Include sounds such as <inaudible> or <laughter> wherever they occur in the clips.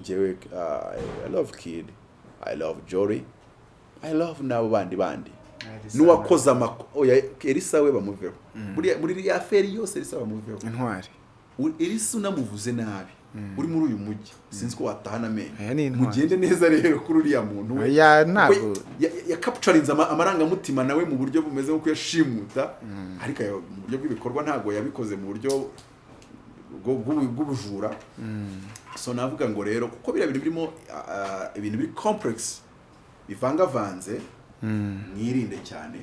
njyewe uh, I love Kid I love Jory I love n'abo bandi bandi n'uwakoze amako oya Elisa we bamuveho muri iriya feri yose Elisa bamuveho intwari Elisa unamuvuze nabi uri muri uyu mujyi sinzi ko watahana amenyo mugende neza rero kuri uriya muntu we yakapucarinze ama- amarangamutima nawe mu buryo bumeze nk'uko yashimuta ariko mu buryo bw'ibikorwa ntabwo yabikoze mu buryo bw'ubujura so navuga ngo rero kuko biriya bintu birimo ibintu biri complex bivangavanze mwirinde cyane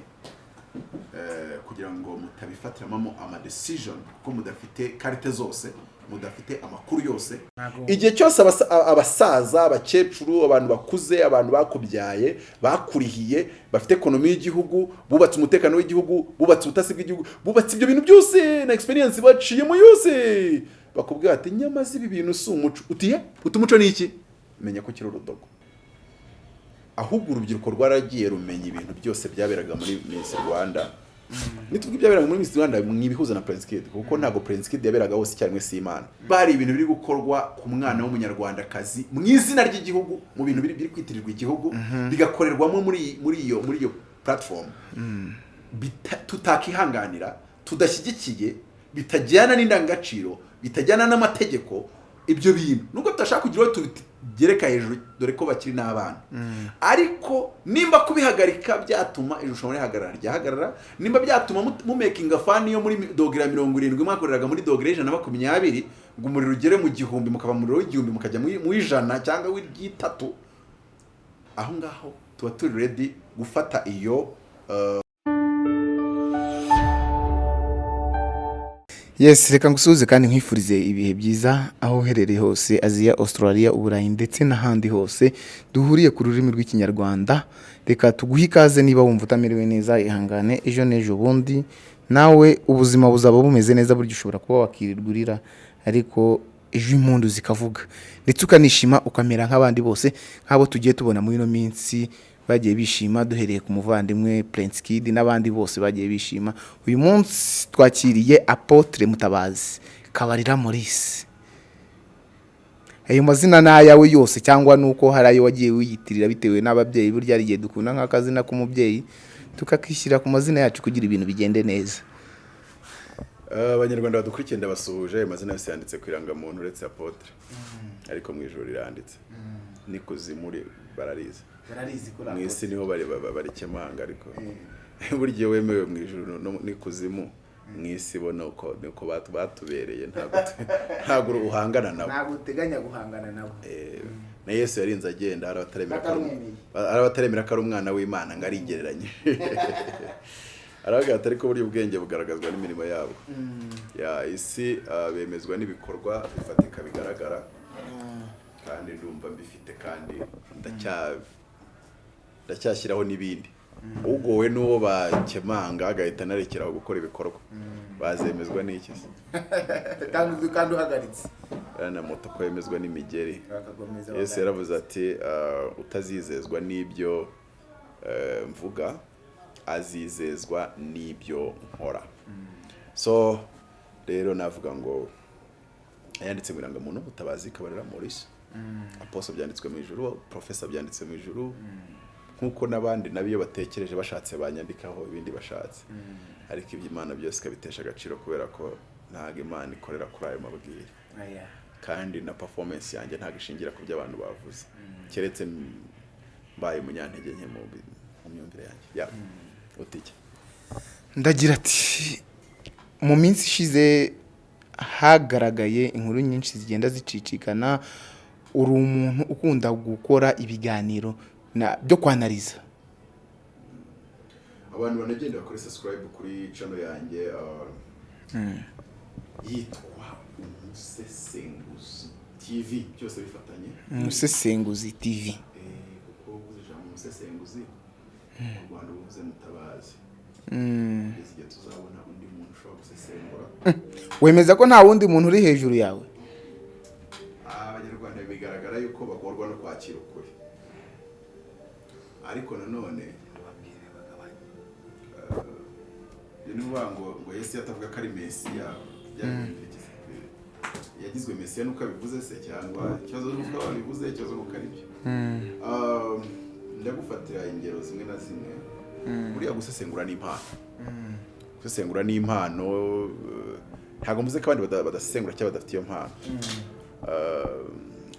eh, kugira ngo mutabifatiramo ama decision kuko mudafite karite zose mudafite amakuru yose. Igihe cyose abasaza abakecuru abantu bakuze abantu bakubyaye bakurihiye bafite ekonomi y'igihugu bubatse umutekano w'igihugu bubatse ubutasi bw'igihugu bubatse ibyo bintu byose na experience baciyemo yose. Bakubwira ati nyamaze ibi bintu si umuco. Utiye uti umuco ni iki? Menya ko kiri urudogo. Ahubwo urubyiruko rwaragiye rumenya ibintu byose byaberaga muri Miss Rwanda. Nituvuga ibyaberaga muri Miss Rwanda mwibihuza na Prince Kid kuko ntabwo Prince Kid yaberaga hose icyarimwe si Imana. Bari ibintu biri gukorwa ku mwana w'umunyarwandakazi mu izina ry'igihugu mu bintu biri kwitirirwa igihugu bigakorerwamo muri iyo muri iyo platform. Bita- tutakihanganira tudashyigikiye bitajyana n'indangagaciro bitajyana n'amategeko ibyo bintu. Nubwo tudashaka kugira uwo tugereka hejuru dore ko bakiri n'abana. Ariko nimba kubihagarika byatuma irushanwa rihagarara ryahagarara. Nimba byatuma mu- mumekinga fani yo muri ya mirongo irindwi mwakoreraga muri dogere y'ijana na makumyabiri ngo umuriro ugere mu gihumbi mukava mu muriro w'igihumbi mukajya mu ijana cyangwa w'iryitatu aho ngaho tuba turi redi gufata iyo yes reka ngusuhuze kandi nkwifurize ibihe byiza aho uherereye hose aziya australia uburayi ndetse n'ahandi hose duhuriye ku rurimi rw'ikinyarwanda. Reka tuguhe ikaze niba wumva utamerewe neza ihangane ejo n'ejo bundi. Nawe ubuzima buzaba bumeze neza burya ushobora kuba wakirirwa urira ariko ejo impundu zikavuga. Ndetse ukanishima ukamera nk'abandi bose nk'abo tugiye tubona muri ino minsi bagiye bishima duhereye ku muvandimwe Prince Kid n'abandi bose bagiye bishima. Uyu munsi twakiriye Apotre Mutabazi Kabarira Maurice. Ayo mazina ni ayawe yose cyangwa nuko hari ayo wagiye wiyitirira bitewe n'ababyeyi burya hari igihe dukunda nk'akazina k'umubyeyi tukakishyira ku mazina yacu kugira ibintu bigende neza. Eh, abanyarwanda badukurikiye ndabasuhuje ayo mazina yose yanditse ku irangamuntu uretse apotre. Ariko mu ijoro riranditse. N'ikuzimu ri- bararizi mu isi ni ho bari ba- barikemanga ariko. <laughs> Burya iyo wemewe mu ijoro n'ikuzimu. Mu isi bo ni uko ni uko batu- batubereye ntabwo <laughs> uhangana nabo. Ntabwo uteganya guhangana nabo. Eh, na yesu yarinze agenda hari abataremera ko ari- Batamwemeye. hari abataremera ko ari umwana w'imana ngo arigereranye. <laughs> Aravuga ati ariko burya ubwenge bugaragazwa n'imirimo yabo. Ya isi ah, bemezwa n'ibikorwa bifatika bigaragara. Kandi ndumva mbifite kandi ndacya ndacyashyiraho n'ibindi. Ugowe n'uwo bakemanga agahita anarekeraho gukora ibikorwa. Bazemezwa n'iki se? <laughs> Kandi uhagaritse. Na moto ko yemezwa n'imigeri. Yesu yaravuze ati ah, utazizezwa n'ibyo eh, mvuga azizezwa n'ibyo nkora. So rero navuga ngo yanditse mu irangamuntu mutabazi kabarira maurice. Aposo byanditswe mu ijuru profesa byanditse mu ijuru. Nk'uko n'abandi nabo iyo batekereje bashatse banyandikaho ibindi bashatse. Ariko iby'imana byose ikabitesha agaciro kubera ko ntabwo imana ikorera kuri ayo mabwire kandi na performance yanjye ntabwo ishingira ku byo abantu bavuze. Keretse m- mbaye umunyantege nke mu myumvire yanjye. Ya utike ndagira ati mu minsi ishize hagaragaye inkuru nyinshi zigenda zicicikana uri umuntu ukunda gukora ibiganiro byo kwanariza abantu banagenda bakora subscribe kuri channel yanjye uh, yitwa umusesenguzi tv byose bifatanye? Umusesenguzi tv Eh, kuko uvuze ijambo umusesenguzi mu rwanda uba uvuze mutabazi. Mm. kugeza igihe tuzabona undi muntu ushobora gusesengura. Wemeza ko nta wundi muntu uri hejuru yawe? Abanyarwanda bigaragara yuko ariko nanone eh, ni ukuvuga ngo ngo yesu yatavuga ko ari mesiya byiza. yagizwe mesiya nuko abivuze se cyangwa ikibazo nuko babivuze ikibazo nuko ari byo. Um, ndagufatira ingero zimwe na zimwe. Buriya gusesengura ni impano. Gusesengura ni impano eh, ntabwo mvuze ko abandi bada- badasesengura cyangwa badafite iyo mpano. Uh,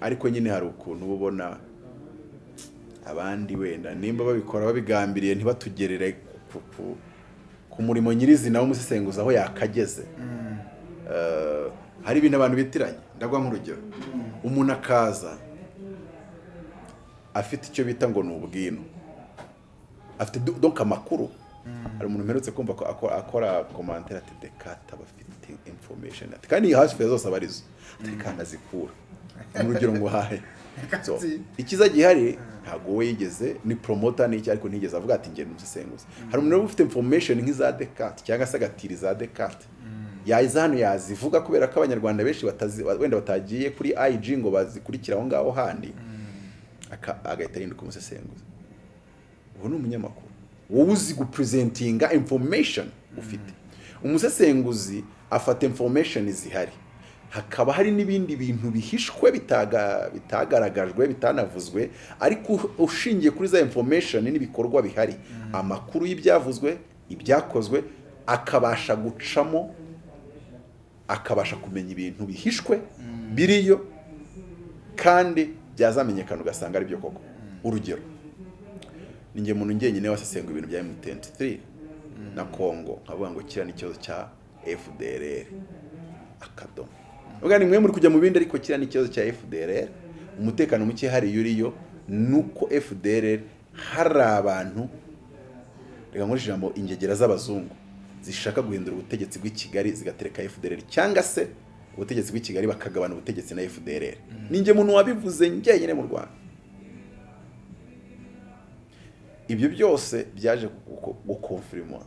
ariko nyine hari ukuntu uba ubona abandi wenda. Nimba babikora babigambiriye ntibatugerere ku, murimo nyirizina w'umusesenguzi aho yakageze. Uh, hari ibintu abantu bitiranya. Ndaguha nk'urugero umuntu akaza afite icyo bita ngo ni ubwino. Afite do- donc amakuru. Hari umuntu mperutse kumva ko akora, komantere ati dekata aba afite information. Ati kandi hafi ya zose aba ari zo kandi azikura ni urugero ngo hahe so, ikiza gihari ntabwo we yigeze ni promoter n'iki ariko ntigeze avuga ati ngenda umusesenguzi hari umuntu uba ufite information nk'iza Descartes cyangwa se agatira za Descartes yaza hano yazivuga kubera ko abanyarwanda benshi wenda batagiye kuri IG ngo bazikurikira aho ngaho handi. Agahita ahinduka umusesenguzi ubu ni umunyamakuru. Wowe uzi gupresentinga information ufite. Umusesenguzi afata information zihari. Hakaba hari n'ibindi bintu bihishwe bitaga, bitagaragajwe bitanavuzwe ariko ushingiye kuri za information n'ibikorwa bihari. Amakuru y'ibyavuzwe ibyakozwe akabasha gucamo akabasha kumenya ibintu bihishwe biriyo kandi byazamenyekana ugasanga ari byo koko urugero ni njye muntu njyenyine wasesenguye ibintu bya M23 na Congo nkavuga ngo kiriya ni ikibazo cya FDLR akadomo. Ubwo ni mwe muri kujya mu bindi ariko kiriya ni ikibazo cya FDLR umutekano muke hariya uriyo nuko FDLR hari abantu reka nkoreshe ijambo ingegera z'abazungu zishaka guhindura ubutegetsi bw'i Kigali zigatereka FDLR cyangwa se ubutegetsi bw'i Kigali bakagabana ubutegetsi na FDLR ni njye muntu wabivuze njyenyine mu Rwanda. Ibyo byose byaje gukonfirima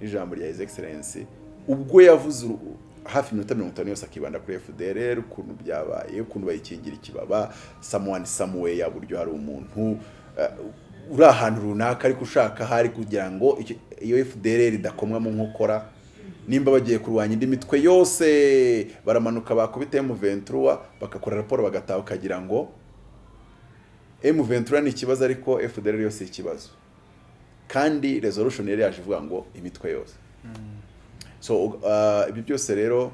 n'ijambo rya His Excellency ubwo yavuze hafi iminota mirongo itanu yose akibanda kuri FDLR ukuntu byabaye ukuntu bayikingira ikibaba someone somewhere buryo hari umuntu uh, uri ahantu runaka ariko ushaka hari kugira ngo iyo FDLR idakomwa mu nkokora nimba bagiye kurwanya indi mitwe yose baramanuka bakubita M23 bagakora raporo bagataha ukagira ngo M23 ni ikibazo ariko FDLR yose ikibazo. Kandi resolution yari yaje ivuga ngo imitwe yose. So uh, ibyo byose rero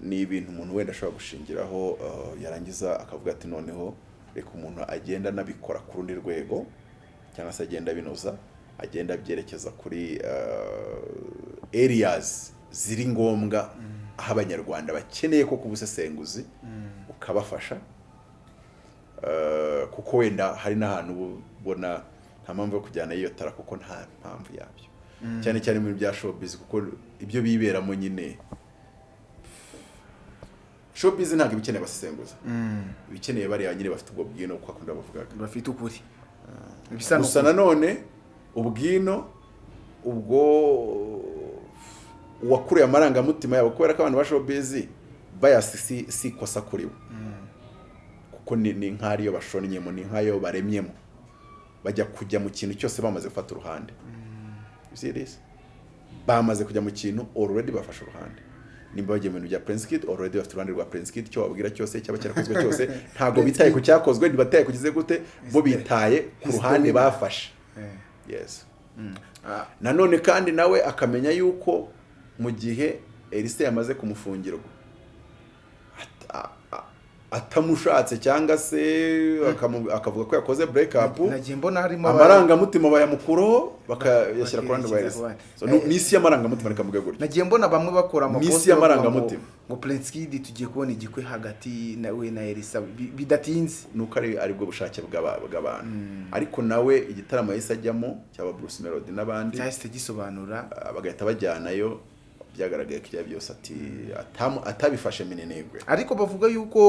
ni ibintu umuntu wenda ashobora gushingiraho uh, yarangiza akavuga ati noneho reka umuntu agenda anabikora ku rundi rwego cyangwa se agenda abinoza agenda abyerekeza kuri uh, areas ziri ngombwa aho abanyarwanda bakeneye ko kubusesenguzi ukabafasha. Uh, kuko wenda hari n'ahantu ubona nta mpamvu yo kujyana iyo tara kuko nta mpamvu yabyo. Cyane cyane mu bintu bya showbiz kuko ibyo biberamo nyine showbiz ntabwo iba ikeneye abasesenguza iba ikeneye bariya nyine bafite ubwo bwino kuko akunda bavugaga. Bafite ukuri. Bisa gusa nanone ubwino ubwo uwakuriye amarangamutima yabo kubera ko abantu ba showbiz bayasi si, ikosa kuri bo. Kuko ni, nk'ariyo bashonnyemo ni nk'ayo baremyemo. Bajya kujya mu kintu cyose bamaze gufata uruhande? Bamaze kujya mu kintu already bafashe uruhande. Nimba bagiye mu bintu bya Prince Kid already bafite uruhande rwa Prince Kid icyo wababwira cyose cyaba cyarakozwe cyose <laughs> ntabwo bitaye ku cyakozwe ntibataye kugize gute bo bitaye ku ruhande bafashe. Yes. Nanone kandi nawe akamenya yuko mu gihe Elise yamaze kumufungirwa ata- a- atamushatse cyangwa se akamu- akavuga ko yakoze harimo amarangamutima bayamukuraho bakayashyira ku ruhande rwa. So, ni- ni isi y'amarangamutima reka mvuge gutyo nagiye mbona bamwe bakora amakosa y'amarangamutima. ngo- Kid tugiye kubona igikwe hagati nawe na Elisa. Bi- bidatinze. Nuko ari ari bwo bushake bw'aba- bw'abantu. Ariko nawe igitaramo yahise ajyamo cyaba Bruce Melody n'abandi. Cyahise gisobanura. Ah, bagahita bajyanayo. Byagaragaye ibyo byose ati atabifashe minenegwe. Ariko bavuga yuko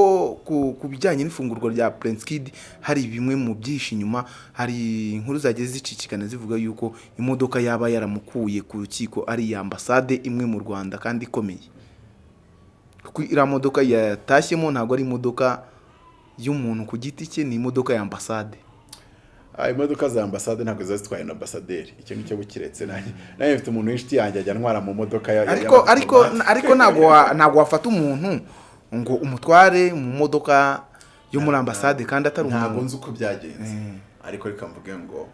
ku, bijyanye n'ifungurwa rya Kid hari bimwe mu byinshi inyuma hari inkuru zagiye zicicikana zivuga yuko imodoka yaba yaramukuye ku rukiko ari iya ambasade imwe mu Rwanda kandi ikomeye. Kuko iriya modoka yatashyemo ntabwo ari imodoka y'umuntu ku giti cye ni imodoka ya ambasade. Imodoka za ambasade ntabwo ziba zitwaye na ambasaderi. Icyo ngicyo bukiretse. Nanjye nanjye mfite umuntu w'inshuti yanjye ajya antwara mu modoka ya- ariko ariko ariko ntabwo wa- ntabwo wafata umuntu ngo umutware mu modoka yo muri ambasade kandi atari ntabwo umuntu nzi uko byagenze. Ariko reka mvuge ngo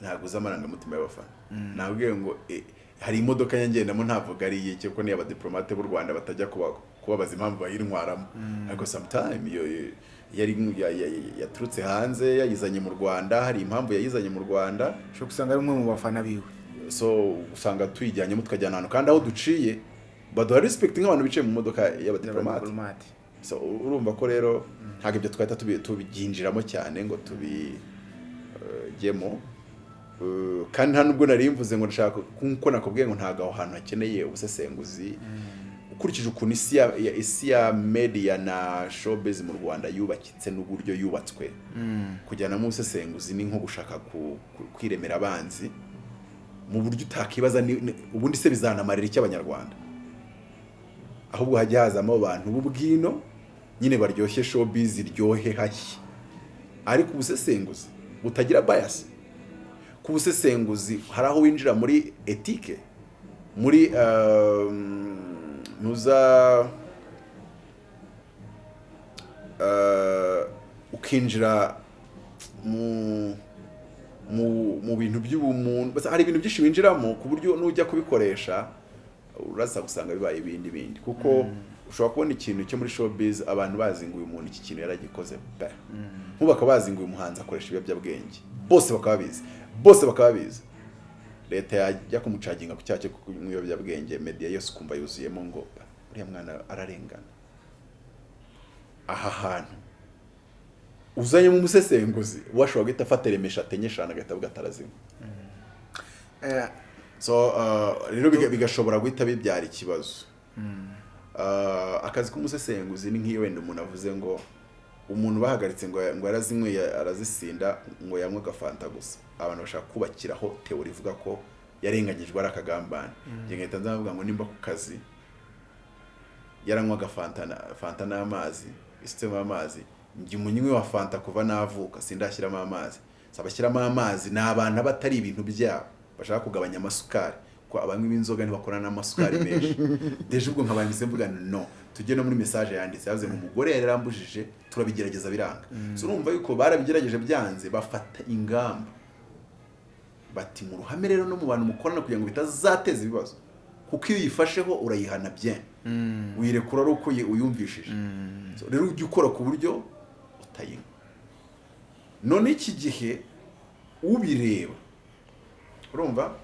ntabwo uzi amarangamutima y'abafana. Nabwiye ngo eh, hari imodoka yangendamo ntavuga ari iye kuko niyo abadiplomate b'u rwanda batajya kuba- kubabaza impamvu bayintwaramo. Ariko sometime iyo yaturutse hanze yayizanye mu rwanda hari impamvu yayizanye mu rwanda. Ushobora gusanga ari umwe mu bafana biwe. So usanga tuyijyanyemo tukajyana ahantu kandi aho duciye baduha respect nk'abantu bicaye mu modoka y'abadiplomate urumva ko rero ntabwo ibyo twahita tubyinjiramo cyane ngo tubijyemo kandi nta nubwo nari mvuze ngo nshaka kuko nakubwiye ngo ntabwo aho hantu hakeneye ubusesenguzi. Ukurikije ukuntu isi ya, isi ya media na showbiz mu Rwanda yubakitse n'uburyo yubatswe. Kujyanamo ubusesenguzi ni nko gushaka kwiremera abanzi mu buryo utakibaza ubundi se bizanamarira iki abanyarwanda? Ahubwo hajya hazamo abantu b'ubwino nyine baryoshye showbiz iryohe hashya ariko ubusesenguzi butagira bias. Ku busesenguzi hari aho winjira muri etike muri um, nuza uh, ukinjira mu mu, mu bintu by'ubumuntu hari ibintu byinshi winjiramo ku buryo nujya kubikoresha uraza gusanga bibaye ibindi bindi. Kuko ushobora kubona ikintu cyo muri showbiz abantu bazi ngo uyu muntu iki kintu yaragikoze pe. Nk'ubu bakaba bazi ngo uyu muhanzi akoresha ibiyobyabwenge. Bose bakaba babizi. Bose bakaba babizi. Leta yajya kumucaginga ku cyaha cyo kunywa ibiyobyabwenge media yose ukumva yuzuyemo ngo uriya mwana ararengana. Aha hantu. Uzanyemo umusesenguzi washobora guhita afata remesha atenye eshanu agahita avuga atarazima. Eh, so uh, rero biga- bigashobora guhita bibyara ikibazo. Uh, akazi k'umusesenguzi ni nk'iyo wenda umuntu avuze ngo umuntu bahagaritse ngo ngo yarazinyweye arazisinda ngo yanywe agafanta gusa. Abantu bashaka kubakiraho teori ivuga ko yarenganyijwe ari akagambane. Njye ngahita ndavuga ngo nimba ku kazi yaranywaga fanta na- fanta n'amazi isutemo amazi njye umunywi wa fanta kuva navuka sindashyiramo amazi. Abashyiramo amazi ni abantu aba atari ibintu byabo. Bashaka kugabanya amasukari. Ko abanywi b'inzoga ntibakora n'amasukari menshi. <laughs> Deje ubwo nkabanditse mvuga no. Tujye no muri message yanditse yavuze ngo umugore yari yarambujije turabigerageza biranga. So urumva yuko barabigerageje byanze bafata ingamba. Bati mu ruhame rero no mu bantu mukorana kugira ngo bitazateza ibibazo kuko iyo uyifasheho urayihana bien. Wirekura ari uko uyumvishije. Rero ujya ukora ku buryo utayinywa. None iki gihe ubireba urumva?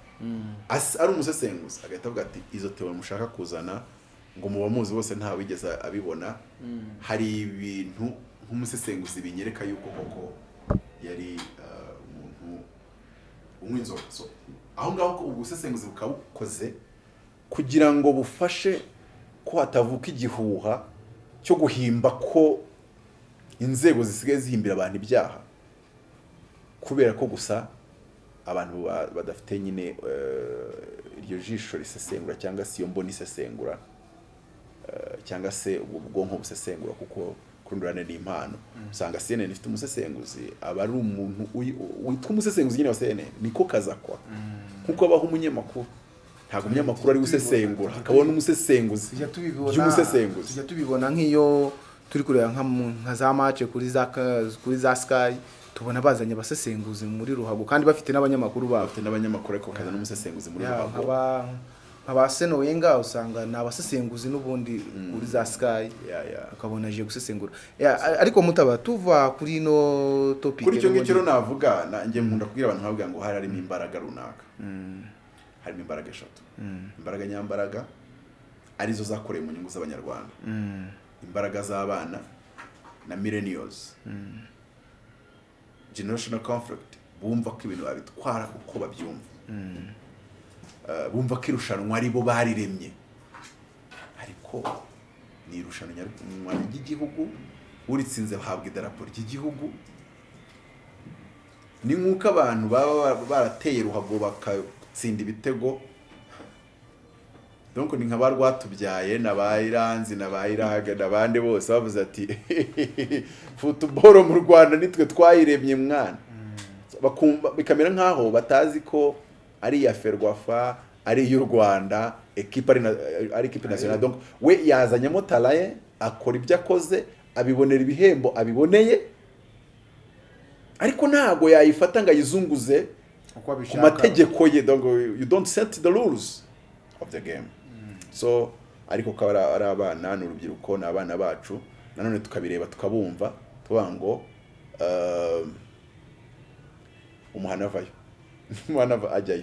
Ari umusesenguzi agahita avuga ati izo teori mushaka kuzana ngo muba muzi bose nta wigeze abibona hari ibintu nk'umusesenguzi binyereka yuko koko yari uh, umuntu unywa inzoga aho ngaho ubusesenguzi bukaba bukoze kugira ngo bufashe ko hatavuka igihuha cyo guhimba ko inzego zisigaye zihimbira abantu ibyaha kubera ko gusa abantu ba- badafite nyine eh, iryo jisho risesengura cyangwa se iyo mboni isesengura. Cyangwa se ubwo bwonko busesengura kuko kurundurane ni impano. Usanga CNN ifite umusesenguzi aba ari umuntu witwa umusesenguzi nyine wa CNN niko kazakwa nk'uko abaho umunyamakuru. Ntabwo umunyamakuru ari gusesengura hakabona umusesenguzi by'umusesenguzi. tujya tubibona nk'iyo turi kureba nka za mace kuri za kuri za sky tubona bazanye abasesenguzi muri ruhago kandi bafite n'abanyamakuru babo. Bafite n'abanyamakuru ariko kaza n'umusesenguzi muri ruhago. Nk'aba seno wenga usanga ni abasesenguzi n'ubundi kuri za sky. Ukabona aje gusesengura. Ariko mutaba tuva kuri ino topic kuri icyo ngicyo navuga na- njye nkunda kubwira abantu nkababwira ngo hari harimo imbaraga runaka. Harimo imbaraga eshatu. Imbaraga nyambaraga ari zo zakorewe mu nyungu z'abanyarwanda. Mm, imbaraga z'abana na millennials. Generational conflict bumva ko ibintu babitwara uko babyumva. Bumva ko irushanwa ari bo bariremye. Ariko ni irushanwa ry'igihugu uritsinze bahabwa idarapo ry'igihugu. Ni nk'uko abantu baba barateye ruhago bagatsinda ibitego. Donc ni nka ba rwatubyaye na ba iranzi na ba iraga n'abandi bose bavuze ati <laughs> futuboro mu rwanda nitwe twayiremye mwana. Bakumva bikamera nk'aho batazi ko ari iya ferwafa ari iy'u rwanda ekipe ari na- ari ekipe nationale. Donc we yazanyemo talaye akora ibyo akoze abibonera ibihembo abiboneye. Ariko ntabwo yayifata ngo ayizunguze ku mategeko ye. You don't set the rules of the game. So ariko ko ari abana ni urubyiruko ni abana bacu. Nanone tukabireba tukabumva tuvuga ngo uh, umuhana avayo. <laughs> umuhana ava- ajyayo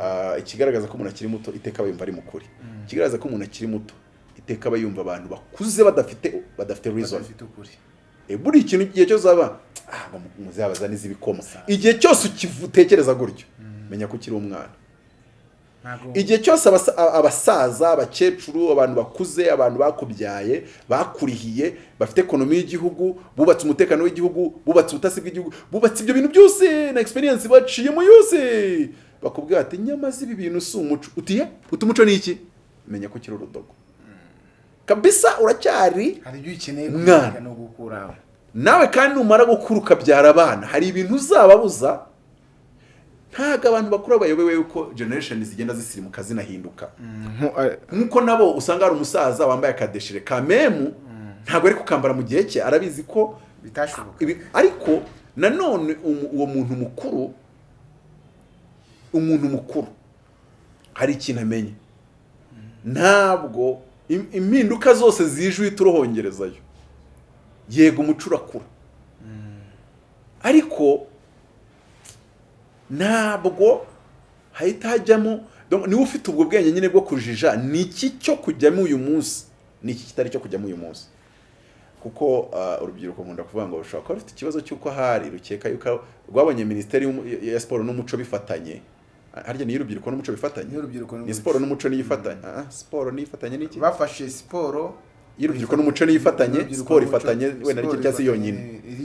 Ah, ikigaragaza ko umuntu akiri muto iteka aba yumva ari mu kuri. Ikigaragaza ko umuntu akiri muto iteka aba yumva abantu bakuze badafite badafite reason. Buri ikintu igihe cyose uzaba ah, ngo muzabaza n'izibikoma igihe cyose utekereza gutyo menya ko ukiri umwana. Igihe cyose abasaza abakecuru abantu bakuze abantu bakubyaye bakurihiye bafite ekonomi y'igihugu bubatse umutekano w'igihugu bubatse ubutasi bw'igihugu bubatse ibyo bintu byose na experience baciyemo yose. Bakubwira ati nyamaze ibi bintu si umuco. Utiye uti umuco ni iki? Menya ko ukiri urudogo. Kabisa uracyari Mwana. nawe kandi numara gukura ukabyara abana. Hari ibintu uzababuza ntabwo abantu bakuru bayobewe yuko generation zigenda zisirimuka zinahinduka. Nk'uko nabo usanga hari umusaza wambaye akadeshire ka memu ntabwo ari kukambara mu gihe cye. Arabizi ko bitashoboka. ariko nanone uwo muntu mukuru umuntu mukuru hari ikintu amenye. Ntabwo im- impinduka zose zije uhita urohongerezayo yego umuco urakura ariko ntabwo hahita hajyamo niba ufite ubwo bwenge nyine bwo kujija ni iki cyo kujyamo uyu munsi? Ni iki kitari cyo kujyamo uyu munsi? Kuko ah, urubyiruko nkunda kuvuga ngo rushobora kuba rufite ikibazo cy'uko hari rukeka yuko rwabonye minisiteri ya siporo n'umuco bifatanye. Harya niyo urubyiruko n'umuco bifatanye? Ni siporo n'umuco niyo ifatanye Ah, siporo niyo ifatanye n'iki bafashe siporo iyo urubyiruko n'umuco niyo ifatanye Urubyiruko siporo ifatanye wenda se ifatanye,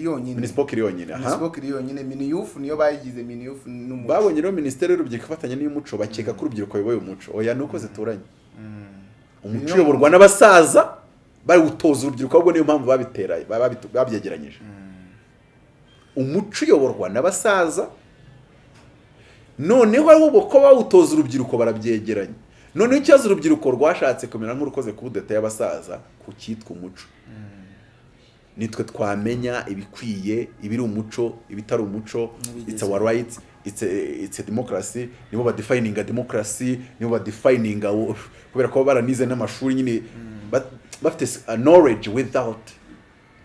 yonyine. minispoc iri yonyine minispoc iri yonyine miniyufu niyo bayigize miniyufu n'umuco. Babonye rero minisiteri y'urubyiruko ifatanya n'iy'umuco bakeka ko urubyiruko ruyoboye umuco. Oya ni uko zituranye. Umuco Niyo uyoborwa n'abasaza bari gutoza urubyiruko ahubwo niyo mpamvu babitera babitu- babyegeranyije umuco uyoborwa n'abasaza noneho ahubwo ko bawutoza urubyiruko barabyegeranya noneho ikibazo urubyiruko rwashatse kumera nk'urukoze ku budeta y'abasaza ku cyitwa umuco. Nitwe twamenya ibikwiye ibiri umuco ibitari umuco. It's our rights it's a, it's a democracy. Nibo badefininga democracy nibo badefininga kubera ko baranize n'amashuri nyine. Ba- bafite knowledge without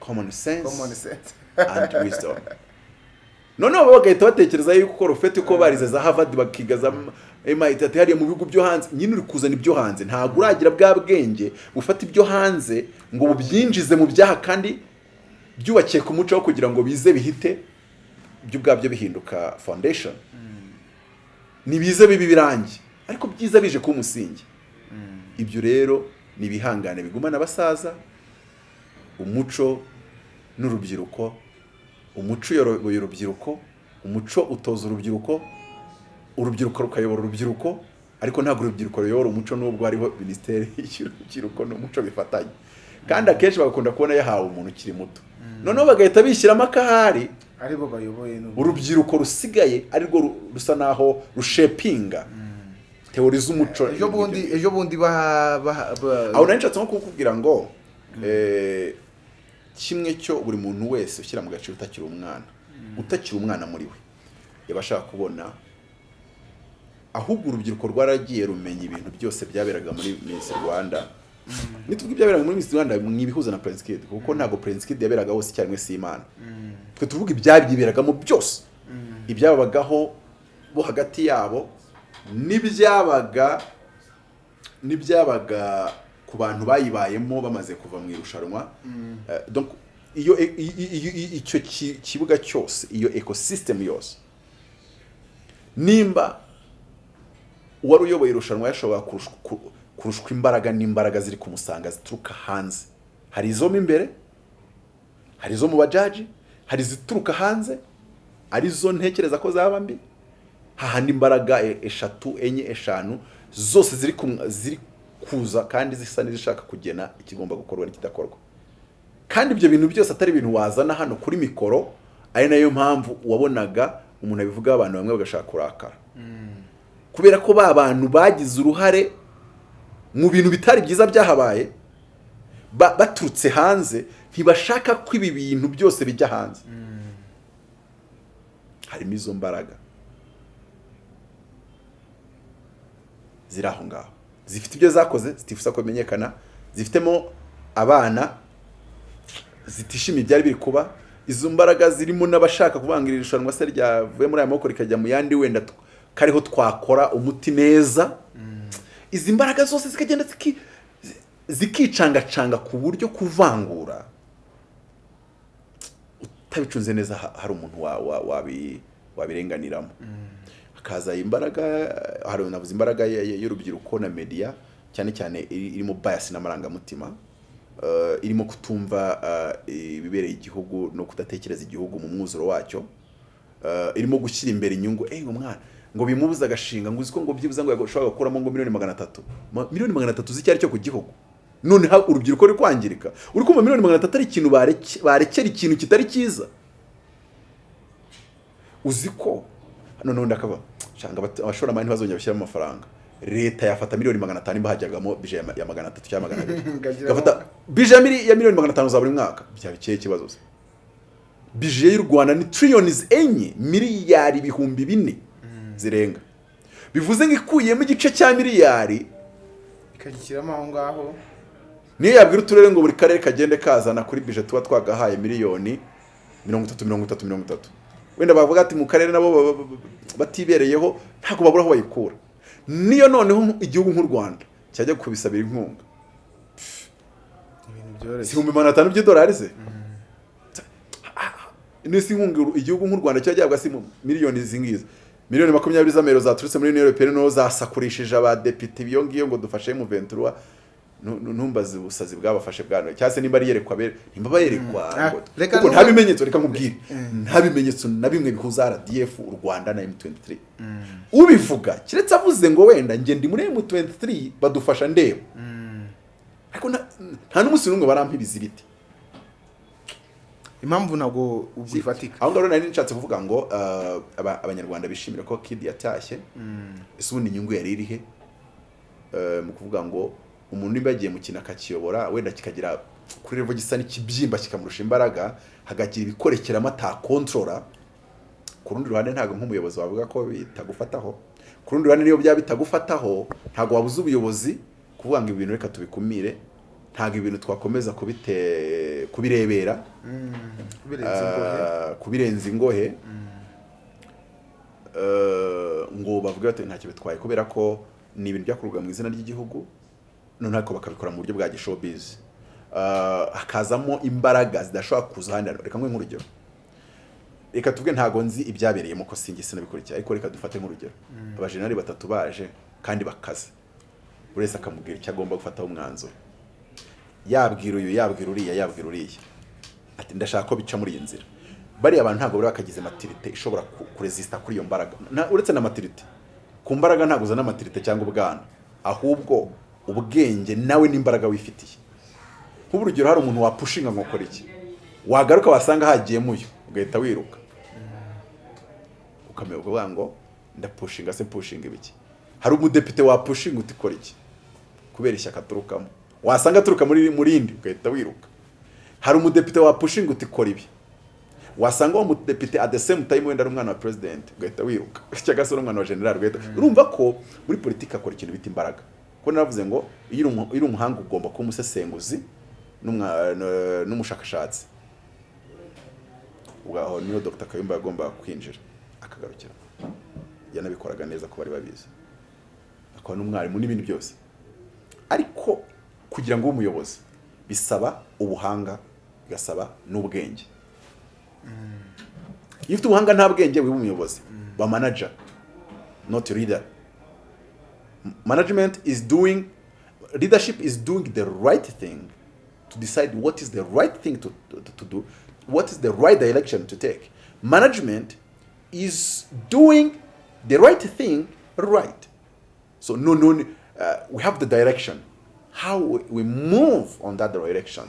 common sense common sense. and wisdom. Noneho bagahita batekereza yuko rufete uko barize za harvard bakiga za MIT ati hariya mu bihugu byo hanze nyine uri kuzana ibyo hanze. Ntabwo uragira bwa bwenge bufata ibyo hanze ngo bubyinjize mu byaha kandi byubakiye ku muco wo kugira ngo bize bihite byo ubwabyo bihinduka foundation. Ntibize bibi birangi ariko byiza bije kuba umusingi ibyo rero ni ibihangane bigumana abasaza umuco n'urubyiruko umuco uyoboye urubyiruko umuco utoza urubyiruko urubyiruko rukayobora urubyiruko ariko ntabwo urubyiruko ruyobora umuco n'ubwo hariho minisiteri <laughs> y'urubyiruko n'umuco bifatanye. Kandi akenshi bagakunda kubona yahawe umuntu ukiri muto. Noneho bagahita bishyiramo akahari ari bo bayoboye urubyiruko rusigaye arirwo ru- rusa naho rushepinga. Teori z'umuco ejo bundi ejo bundi aho nari nshatse nko kukubwira ngo eh, kimwe cyo buri muntu wese ushyira mu gaciro utakiri umwana. Utakiri umwana muri we. Yaba ashaka kubona ahubwo urubyiruko rwaragiye rumenya ibintu byose byaberaga muri Miss Rwanda. Nituvuga ibyaberaga muri Miss Rwanda mwibihuza na Prince Kid kuko ntabwo Prince Kid yaberaga hose icyarimwe si Imana. Twe tuvuga ibyabyiberagamo byose. Ibyabagaho bo hagati yabo n'ibyabaga n'ibyabaga ku bantu bayibayemo bamaze kuva mu irushanwa. Eh, donc iyo icyo ki- kibuga cyose iyo ecosystem yose nimba uwari uyoboye irushanwa yashobora kurushwa- ku- kurushwa imbaraga n'imbaraga ziri kumusanga zituruka hanze. Hari izo mo imbere hari izo mu bajaji hari izituruka hanze ari zo ntekereza ko zaba mbi. Hahandi imbaraga e- eshatu enye eshanu zose ziri ziri kuza kandi zisa n'izishaka kugena ikigomba gukorwa n'ikidakorwa. Kandi ibyo bintu byose atari ibintu wazana hano kuri mikoro ari na yo mpamvu wabonaga umuntu abivuga abantu bamwe bagashaka kurakara. Kubera ko ba bantu bagize uruhare mu bintu bitari byiza byahabaye ba- baturutse hanze ntibashaka ko ibi bintu byose bijya hanze. Harimo izo mbaraga. Ziri aho ngaho. Zifite ibyo zakoze zitifuza ko bimenyekana zifitemo abana zitishimiye ibyari biri kuba izo mbaraga zirimo n'abashaka kuvanga iri rushanwa se ryavuye muri aya maboko rikajya mu yandi wenda kariho twakora umuti neza izi mbaraga zose zikagenda ziki- zi- zikicangacanga ku buryo kuvangura utabicunze neza ha- hari umuntu wa- wa- wabi- wabirenganiramo. Hakaza imbaraga hari navuze imbaraga y'urubyiruko na media cyane cyane iri- irimo bias n'amarangamutima eh, irimo kutumva eh, ibibereye igihugu no kudatekereza igihugu mu mwuzuro wacyo eh, irimo gushyira imbere inyungu eh umwana ngo bimubuze agashinga ngo uzi ko ngo byibuze ngo yashobora gukuramo ngo miliyoni magana atatu. Miliyoni magana atatu z'icyo ari cyo ku gihugu. None ha- urubyiruko ruri kwangirika. Uri kumva miliyoni magana atatu ari ikintu bareke- barekera ikintu kitari cyiza. Uzi ko hano n'ubundi akaba shanga abatu- abashoramari ntibazongera bashyiramo amafaranga. Leta yafata miliyoni magana atanu imba hajyagamo bije ya ma- ya magana atatu cyangwa magana abiri. <laughs> Ikagiramo- gafata bije ya mili- ya miliyoni magana atanu za buri mwaka. Byaba ikihe kibazo se? Bije y'u rwanda ni triliyoni enye miliyari ibihumbi bine. Zirenga. Bivuze ngo ikuyemo igice cya miliyari. Ikagishyiramo aho ngaho. Niyo yabwira uturere ngo buri karere kagende kazana kuri bije tuba twagahaye miliyoni mirongo itatu mirongo itatu mirongo itatu. Wenda bavuga ati mu karere nabo ba- ba- ba- batibereyeho ntabwo babura aho bayikura. Niyo noneho igihugu nk'u rwanda cyajya kubisabira inkunga. Byoroshye. Ibihumbi magana atanu by'idolari se? Nisi inkunga igihugu nk'u rwanda cyajya gihabwa si miliyoni izi ngizi miliyoni makumyabiri z'amayero zaturutse muri union européenne ni ho zasakurishije abadepite. Iyo ngiyo ngo dufashe mu ventura ntumbaze ubusazi bwabafashe bwana cyangwa se nimba ari yerekwa nimba bayerekwa Ah, ngo- reka kuko nta bimenyetso reka nkubwire. Nta bimenyetso na bimwe bihuza RDF u Rwanda na M23. Ubivuga kiretse avuze ngo wenda njye ndi muri M23 badufasha ndeba. Ariko nta- n'umunsi n'umwe barampa ibiziriti impamvu ntabwo ubwo ifatika aho ngaho nari nshatse kuvuga ngo uh, aba- abanyarwanda bishimira ko kid yatashye. Ese ubundi inyungu yari irihe Uh, mu kuvuga ngo umuntu nimba yagiye mu kintu akakiyobora wenda kikagira kuri revo gisa n'ikibyimba kikamurusha imbaraga hagagira ibikorekeramo atakontorora. Ku rundi ruhande ntabwo nk'umuyobozi wavuga ko bitagufataho. Ku rundi ruhande niyo byaba bitagufataho ntabwo wabuze ubuyobozi kuvuga ngo ibi bintu reka tubikumire. Ntabwo ibintu twakomeza kubirebera. Ah, kubirenza ingohe. Eh, ngo bavuge bati ntacyo bitwaye kubera ko ni ibintu byakorwaga mu izina ry'igihugu none ariko bakabikora mu buryo bwa gishobizi hakazamo imbaraga zidashobora kuza ahandi reka nkwe nk'urugero. Reka tuvuge ntago nzi ibyabereyemo ko sinjye sinabikurikiye. Ariko reka dufate nk'urugero. Abajenali batatu baje kandi bakaze. Buri wese akamubwira icyo agomba gufataho umwanzuro. Yabwira uyu yabwira uriya yabwira uriya. Ati ndashaka ko bica muri iyi nzira. Bariya abantu ntabwo bari bakagize matirite ishobora ku- kurezisita kuri iyo mbaraga. Uretse na matirite ku mbaraga ntabwo uzana matirite cyangwa ubwana. Ahubwo ubwenge nawe n'imbaraga wifitiye. Nk'ubu urugero hari umuntu wapushinga ngo ukora iki? Wagaruka wasanga hagiyemo uyu ugahita wiruka. Ukamenya ukuvuga ngo ndapushinga se pushinga ibiki hari umudepite wapushinga uti kora iki? Kubera ishyaka aturukamo. Wasanga aturuka muri muri indi ugahita wiruka. Hari umudepite wapushinga uti kora ibi. Wasanga uwo mudepite at the same time wenda ari umwana wa president ugahita wiruka. <laughs> Cyangwa se umwana wa general ugahita urumva ko muri politiki akora ikintu bita imbaraga. Kuko naravuze ngo iyo uri umuhanga ugomba kuba umusesenguzi n'umushakashatsi. Aho ni ho dr. Kayumba yagombaga kwinjira akagarukira. Yanabikoraga neza ko bari babizi. Akaba n'umwarimu n'ibindi byose. Ariko kugira ngo umuyobozi bisaba ubuhanga bigasaba n'ubwenge. Iyo ufite ubuhanga nta bwenge wiba umuyobozi. Ba manager not leader. Management is doing leadership is doing the right thing to decide what is the right thing to, to, to do what is the right direction to take. Management is doing the right thing right. So no no uh, we have the direction how we- move on that direction.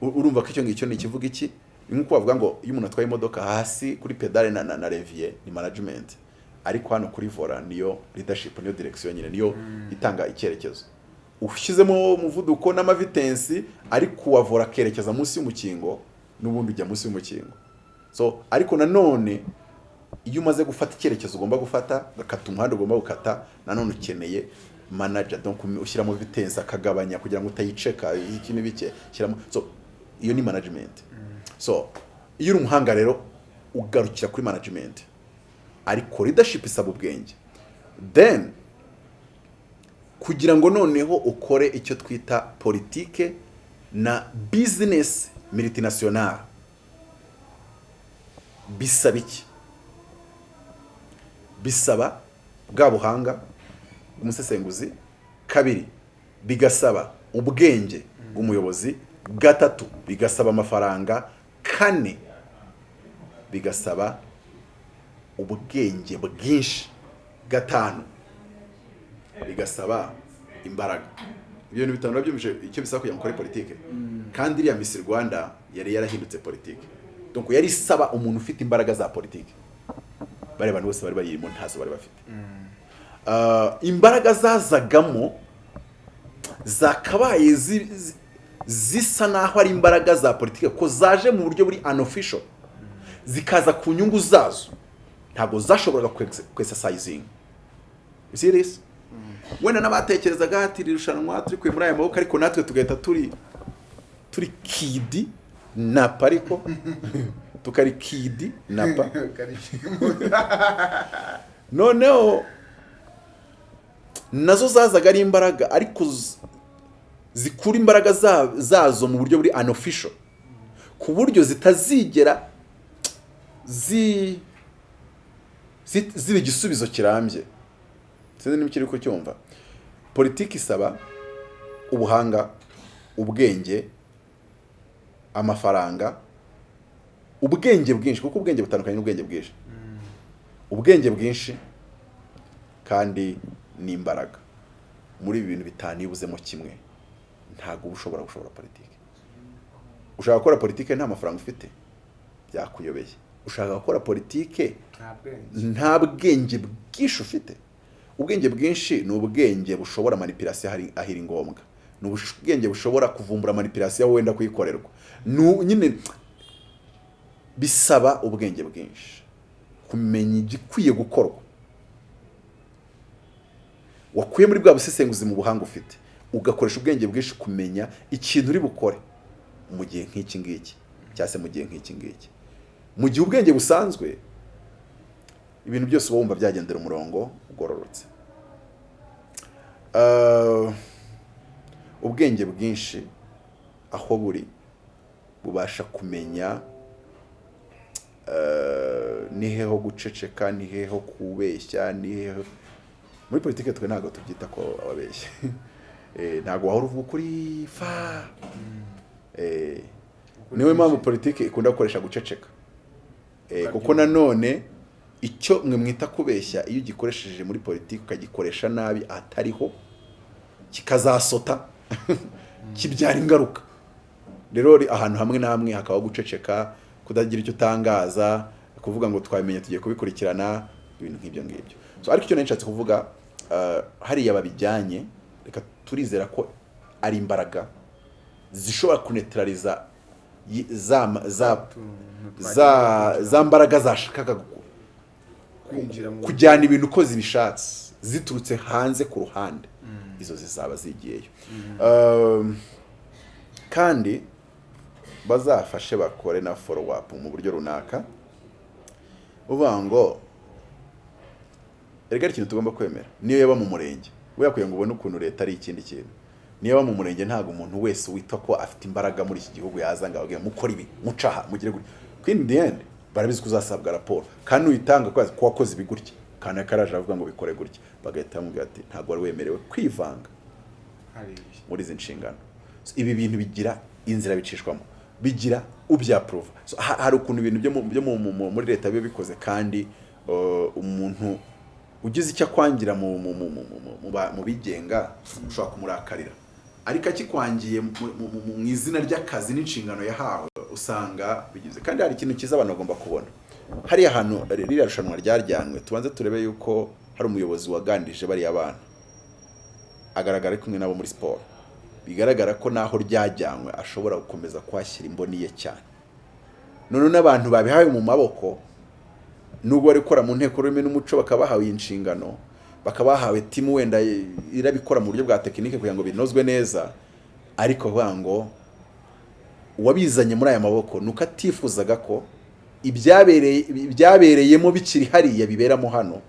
Urumva ko icyo ngicyo ni ikivuga iki? Nk'uko bavuga ngo iyo umuntu atwaye imodoka hasi kuri pedale na, na, revier ni management. Ariko hano kuri vola niyo leadership niyo direction nyine niyo itanga icyerekezo ushyizemo umuvuduko n'amavitensi ari kuwavura akerekeza munsi y'umukingo n'ubundi ujya munsi y'umukingo. So ariko nanone iyo umaze gufata icyerekezo ugomba gufata ugakata umuhanda ugomba gukata nanone ukeneye manager donc ushyiramo vitensi akagabanya kugira ngo utayiceka iki n'ibike shyiramo so iyo ni management. So iyo uri umuhanga rero ugarukira kuri management. Ariko leadership isaba ubwenge. Then kugira ngo noneho ukore icyo twita politike na business multinational bisaba iki? Bisaba bwa buhanga bw'umusesenguzi kabiri bigasaba ubwenge bw'umuyobozi. Gatatu bigasaba amafaranga. Kane bigasaba ubwenge bwinshi. Gatanu bigasaba imbaraga. Ibyo bintu bitanu urabyumvise icyo bisaba kugira ngo ukore politike. Kandi iriya misi rwanda yari yarahindutse politike. Donc yari isaba umuntu ufite imbaraga za politike. Bariya bantu bose bari bayirimo ntazo bari bafite. Imbaraga zazagamo zakabaye zi- zi- zisa naho ari imbaraga za politike ko zaje mu buryo buri unofficial. Zikaza ku nyungu zazo. Ntabwo zashoboraga kwesasayizinga see this? Wenda n'abatekerezaga ati iri rushanwa turi kure muri aya maboko ariko natwe tugahita turi turi kidi napa ariko? <laughs> Tukari kidi napa <laughs> noneho na zo zazaga ari imbaraga ariko zikura imbaraga za- zazo mu buryo buri unofficial. Ku buryo zitazigera zi zi- ziba igisubizo kirambye. Sinzi niba ukiri kucyumva politiki isaba ubuhanga ubwenge amafaranga ubwenge bwinshi kuko ubwenge butandukanye n'ubwenge bwinshi. Ubwenge bwinshi kandi n'imbaraga. Muri ibi bintu bitanu iyo ubuzemo kimwe ntabwo uba ushobora gushobora politiki. Ushaka gukora politiki nta mafaranga ufite byakuyobeye. Ushaka gukora politiki nta bwenge. bwinshi ufite. Ubwenge bwinshi ni ubwenge bushobora manipirasiyo ahiri ngombwa. Ni ubwenge bushobora kuvumbura manipirasiyo aho wenda kuyikorerwa. Nyine bisaba ubwenge bwinshi. Kumenya igikwiye gukorwa. Wakuye muri bwa busesenguzi mu buhanga ufite. Ugakoresha ubwenge bwinshi kumenya ikintu uri bukore. Mu gihe nk'iki ngiki. Cyangwa se mu gihe nk'iki ngiki. Mu gihe ubwenge busanzwe ibintu byose uba wumva byagendera umurongo ugororotse. Ubwenge bwinshi aho buri bubasha kumenya ni hehe ho guceceka ni hehe ho kubeshya ni hehe muri politiki twe ntabwo tubyita ko ababeshya <laughs> Eh, ntabwo wahora uvuga ukuri fa. Eh, niyo mpamvu politiki ikunda gukoresha guceceka Eh, kuko nanone icyo mwe mwita kubeshya iyo ugikoresheje muri politiki ukagikoresha nabi atariho kikazasota. <laughs> Kibyara ingaruka. Rero ahantu hamwe na hamwe hakaba guceceka kudagira icyo utangaza kuvuga ngo twabimenya tugiye kubikurikirana ibintu nk'ibyo ngibyo. Ariko icyo nari nshatse kuvuga ah, hariya babijyanye reka turizera ko ari imbaraga zishobora kunetraliza yi- za za za za mbaraga zashakaga kujyana ibintu uko zibishatse ziturutse hanze ku ruhande. Izo zizaba zigiyeyo. Um, kandi bazafashe bakore na follow up mu buryo runaka uvuga ngo erega ari ikintu tugomba kwemera. Niyo yaba mu murenge. We kugira ngo ubone ukuntu leta ari ikindi kintu. Niyo yaba mu murenge ntabwo umuntu wese witwa ko afite imbaraga muri iki gihugu yaza ngo ababwire mukore ibi mucaha mugire gutya in the end barabizi ko uzasabwa raporo. Kandi uyitanga ko ko wakoze ibi gutya. Kandi akaraje avuga ngo bikore gutya. Bagahita bamubwira ati ntabwo wari wemerewe kwivanga. Muri izi nshingano. So, ibi bintu bigira inzira bicishwamo. Bigira ha- hari ukuntu ibintu byo mu- byo mu- mu- mu- muri leta biba bikoze kandi uh, umuntu ugize icyo akwangira mu, bigenga ushobora kumurakarira. Ariko akikwangiye mu, izina ry'akazi n'inshingano yahawe usanga bigize. Kandi hari ikintu cyiza abantu bagomba kubona. Hariya hantu ririya rushanwa ryaryanwe tubanze turebe yuko hari umuyobozi waganirije bariya bana. Agaragara ari kumwe nabo muri siporo. Bigaragara ko naho ryajyanywe ashobora gukomeza kuhashyira imboni ye cyane. None n'abantu babihawe mu maboko nubwo bari gukora mu nteko rurimi n'umuco bakaba bahawe iyi nshingano bakaba bahawe timu wenda irabikora mu buryo bwa tekinike kugira ngo binozwe neza. Ariko ngo uwabizanye muri aya maboko ni uko atifuzaga ko ibyabereye ibyabereyemo bikiri hariya biberamo hano.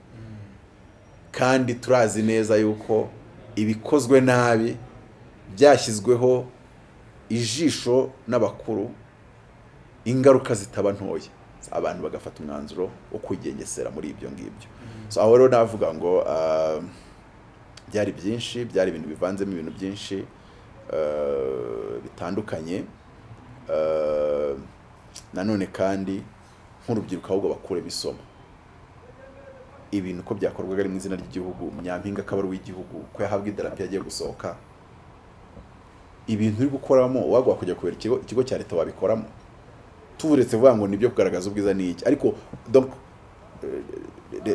Kandi turazi neza yuko ibikozwe nabi byashyizweho ijisho n'abakuru ingaruka zitaba ntoya. Abantu bagafata umwanzuro wo kwigengesera muri ibyo ngibyo. So aho rero navuga ngo ah, byari byinshi byari ibintu bivanzemo ibintu byinshi ah, bitandukanye. Ah, nanone kandi nk'urubyiruko ahubwo bakuremo isomo ibintu uko byakorwaga ari mu izina ry'igihugu nyampinga akaba ari uw'igihugu ko yahabwa idarapo yagiye gusohoka ibintu uri gukoramo wagwa kujya kubera ikigo cya leta wabikoramo. Tuburetse vuga ngo ni byo kugaragaza ubwiza ni iki? Ariko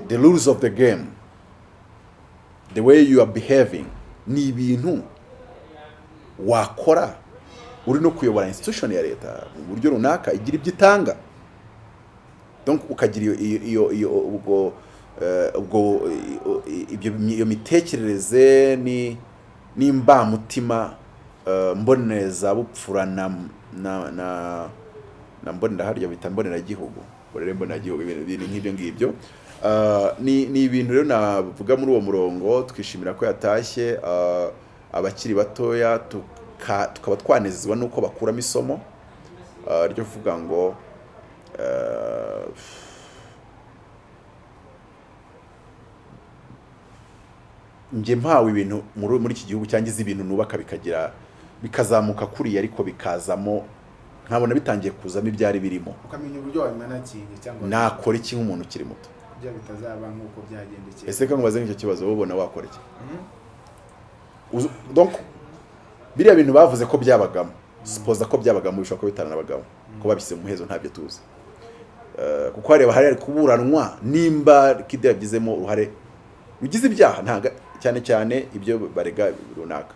the, rules of the game the way you are behaving ni ibintu wakora uri no kuyobora institution ya leta mu buryo runaka igira ibyo itanga. Ukagira iyo iyo ubwo eh, ubwo iyo mitekerereze ni n'imbamutima eh, mboneza bupfura na na na mbonera harya bita mboneragihugu burere mboneragihugu ibintu nk'ibyo ngibyo. Eh, ni ibintu rero navuga muri uwo murongo twishimira ko yatashye eh, abakiri batoya tuka- tukaba twanezezwa n'uko bakuramo isomo. Eh, ryo kuvuga ngo njye mpawe ibintu muri iki gihugu cyangwa ibintu nubaka bikagira bikazamuka kuriya ariko bikazamo nkabona bitangiye kuzamo ibyari birimo. Ukamenya uburyo wabimanakinga cyangwa nakora iki nk'umuntu ukiri muto? Kugira bitazaba nk'uko byagendekeye. Ese ko nkubaze nk'icyo kibazo wowe ubona wakora iki? Uzu- donc biriya bintu bavuze ko byabagamo. Sipoza ko byabagamo bishobora kuba bitaranabagamo ko babishyize mu muhezo ntabyo tuzi. Eh, kuko hareba hari kuburanwa. Nimba kide yagizemo uruhare rugize ibyaha cyane cyane ibyo barega runaka.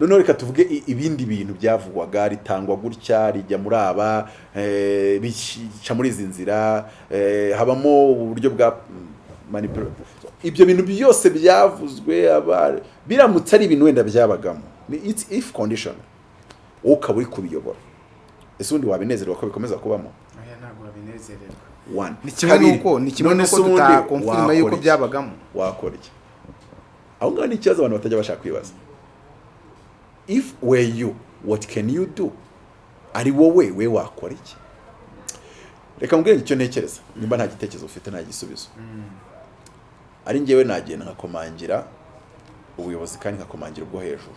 Noneho reka tuvuge ibindi bintu byavugwaga ritangwa gutya rijya muri aba eh, bica muri izi nzira eh, habamo uburyo bwa ibyo bintu byose byavuzwe aba- biramutse ari ibintu wenda byabagamo. Ni it's if condition. Wowe ukaba uri kubiyobora. Ese ubundi wabinezerwa ko bikomeza kubamo? Ni kimwe n'uko ni kimwe n'uko wakora yuko byabagamo. Wakora iki? Aho ngaho ni ikibazo abantu batajya bashaka kwibaza. If were you what can you do? Ari wowe we wakora iki? Reka mbwire icyo ntekereza. Nimba nta gitekerezo ufite nta gisubizo. Ari njyewe nagenda nkakomangira ubuyobozi kandi nkakomangira ubwo hejuru.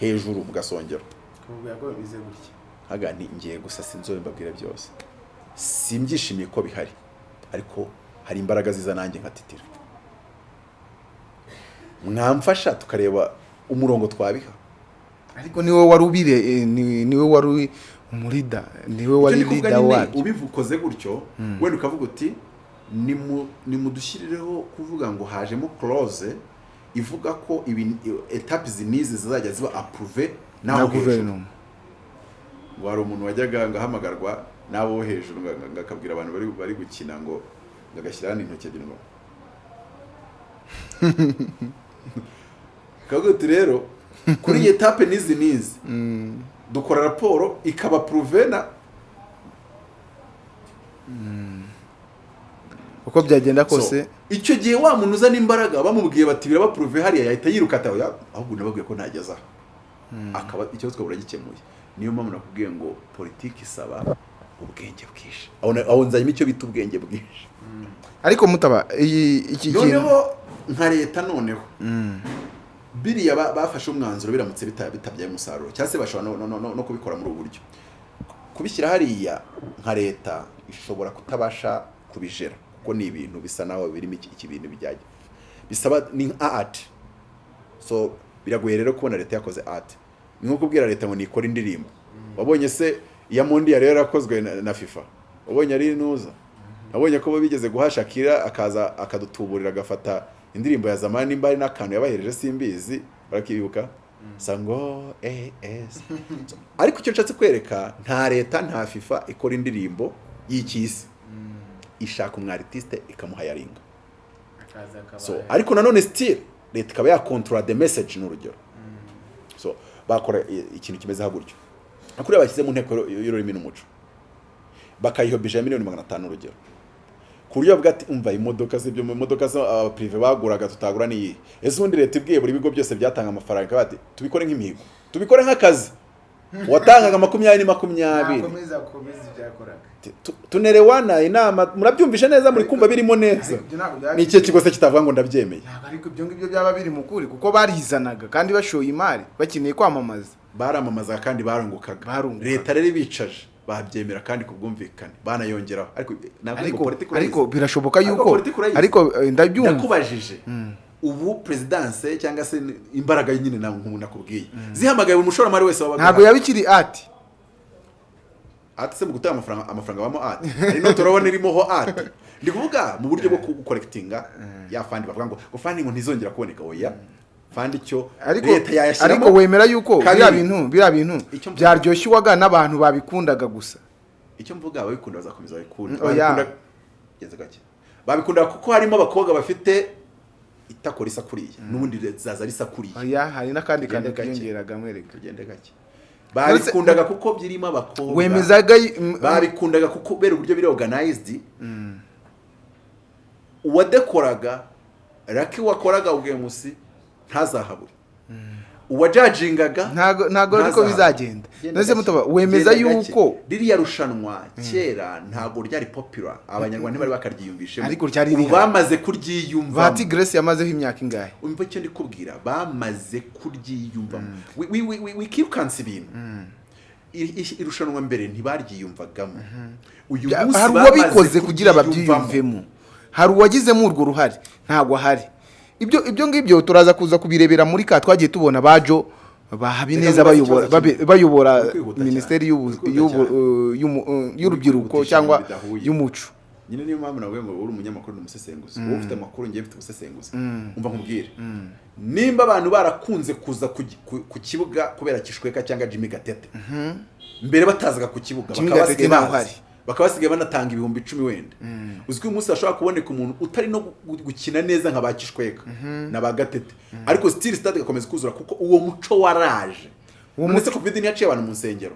Hejuru mu gasongero. Kuvuga ko bize gutya. Haga nti ngiye gusa sinzobe mbabwire byose. Simbyishimiye ko bihari ariko hari imbaraga ziza nanjye nkatitira. Mwamfasha tukareba umurongo twabiha. Ariko ni we wari ubire ni- ni we wari uri umurida ni we wari nyine, wabyo ubivukoze gutyo. Wenda ukavuga uti nimu- nimudushyirireho kuvuga ngo hajemo clause ivuga ko ibi etape izi n'izi zizajya ziba approve na n'aho guverinoma. Ngo hari umuntu wajyaga ngahamagarwa n'abo bo hejuru nga- ngakabwira abantu bari bari gukina ngo ngagashyira hano intoki ebyiri ngo <laughs> kavuga uti rero kuri iyi etape n'izi n'izi. Dukora raporo ikaba pruve na uko byagenda kose. icyo gihe wa muntu uzana imbaraga bamubwiye bati biraba pruve hariya yahita yiruka ata "Oya, ahubwo nababwiye ko ntageze aha akaba ikibazo twabura gikemuye niyo mpamvu nakubwiye ngo politiki isaba ubwenge bwinshi. Aho aho nzanyemo icyo bita ubwenge bwinshi. Ariko mutaba iki kintu noneho nka leta noneho. Biriya ba- bafashe umwanzuro biramutse bita- bitabyaye umusaruro. Cyangwa se bashobora no, no, no, no kubikora muri ubu buryo? Kubishyira hariya nka leta ishobora kutabasha kubijera. Kuko ni ibintu bisa naho birimo iki, bintu bijyanye. Bisaba ni nka art. So biragoye rero kubona leta yakoze art. Ni nko kubwira leta ngo nikore indirimbo. Wabonye se iya mondi yari yarakozwe na, fifa? Wabonye ari inuza? Wabonye ko bo bigeze guha Shakira akaza akadutuburira agafata indirimbo ya zamani nimba ari n'akantu yabahereje simbizi barakibuka sango es <laughs> ariko icyo nshatse kwereka nta leta nta fifa ikora indirimbo y'ikisi ishaka umwaritiste ikamuhayaringa akaza akaba so ariko nanone still leta ikaba yakontorora the message ni urugero so bakora ikintu kimeze nka gutyo. Kuri bashyize mu nteko y'uru- y'ururimi n'umuco. Bakayihobije miliyoni magana atanu urugero ku buryo bavuga ati umva imodoka z'ibyo mu modoka abapirive baguraga tutagura n'iyi ese ubundi leta ibwiye buri bigo byose byatanga amafaranga ikavuga ati tubikore nk'imihigo tubikore nk'akazi. Watangaga makumyabiri makumyabiri. Nakomeza gukomeza ibyo yakoraga Tu- tu- tunerewana inama murabyumvishe neza muri kumva birimo neza. Ni ikihe kigo se kitavuga ngo ndabyemeye? Ariko ibyo ngibyo byaba biri mu kuri kuko barizanaga kandi bashoye imari bakeneye kwamamaza. Baramamazaga kandi Barungukaga. leta rero ibicaje. Babyemera kandi ku bwumvikane banayongeraho. Ariko birashoboka yuko ariko eh, ndabyumva. Ndakubajije. Ubu perezidanse cyangwa se imbaraga nyine nakubwiye. Zihamagaye buri mushoramari wese ntabwo yaba ikiri ati ati se mu gutanga amafaranga amafaranga abamo ati hari no turabona irimoho ati ndi kuvuga mu buryo bwo gukorekitinga ya fandi bavuga ngo ngo fandi ngo ntizongera kuboneka. Oya. Fandi icyo leta yayashyiramo? ariko wemera yuko biriya bintu biriya bintu Icyo mvuga- byaryoshywaga n'abantu babikundaga gusa. Icyo mvuga ababikunda bazakomeza babikunda. Mm, babikunda kuko harimo abakobwa bafite itako risa kuriya n'ubundi zaza risa kuriya. Hari n'akandi kantu kiyongeraga mwereka. Tugende gake. Babikundaga kuko birimo abakobwa. Wemezaga babikundaga kuko kubera uburyo biri organized. Uwadekoraga raki wakoraga ubwemusi ntazahabure uwajajingaga ntago ntago ariko bizagenda. Gake. mutaba wemeza yuko? ririya rushanwa kera ntabwo ryari popular. Abanyarwanda ntibari bakaryiyumvishemo. Ariko ryari rihari. bamaze kuryiyumvamo. Bahati Grace yamazeho imyaka ingahe? Umva icyo ndi kubwira bamaze kuryiyumvamo. Wi- wikirukansa ibintu. Iri- irushanwa mbere ntibaryiyumvagamo. Uyu munsi bamaze kuryiyumvamo. hari uwagizemo urwo ruhare? Ntabwo ahari. Ibyo ibyo ngibyo turaza kuza kubirebera muri ka twagiye tubona bajo ba Habineza Reka bayobora bayobora minisiteri uh, uh, y'urubyiruko cyangwa y'umuco. Nyine niyo mpamvu ngo uri umunyamakuru ni umusesenguzi. Wowe ufite amakuru ngiye mfite ubusesenguzi. Umva nkubwire. Nimba abantu barakunze kuza ku kibuga kubera kishweka cyangwa jimmy gatete mbere batazaga ku kibuga bakaba basigaye ntaho bazi. hari. Bakaba basigaye banatanga ibihumbi icumi wenda. Uzwi uyu munsi hashobora kuboneka umuntu utari no gu- gukina neza nka ba kishweka na ba gatete. Ariko still stade igakomeza kuzura kuko uwo muco waraje. Muco covid ntiyaciye abantu mu nsengero?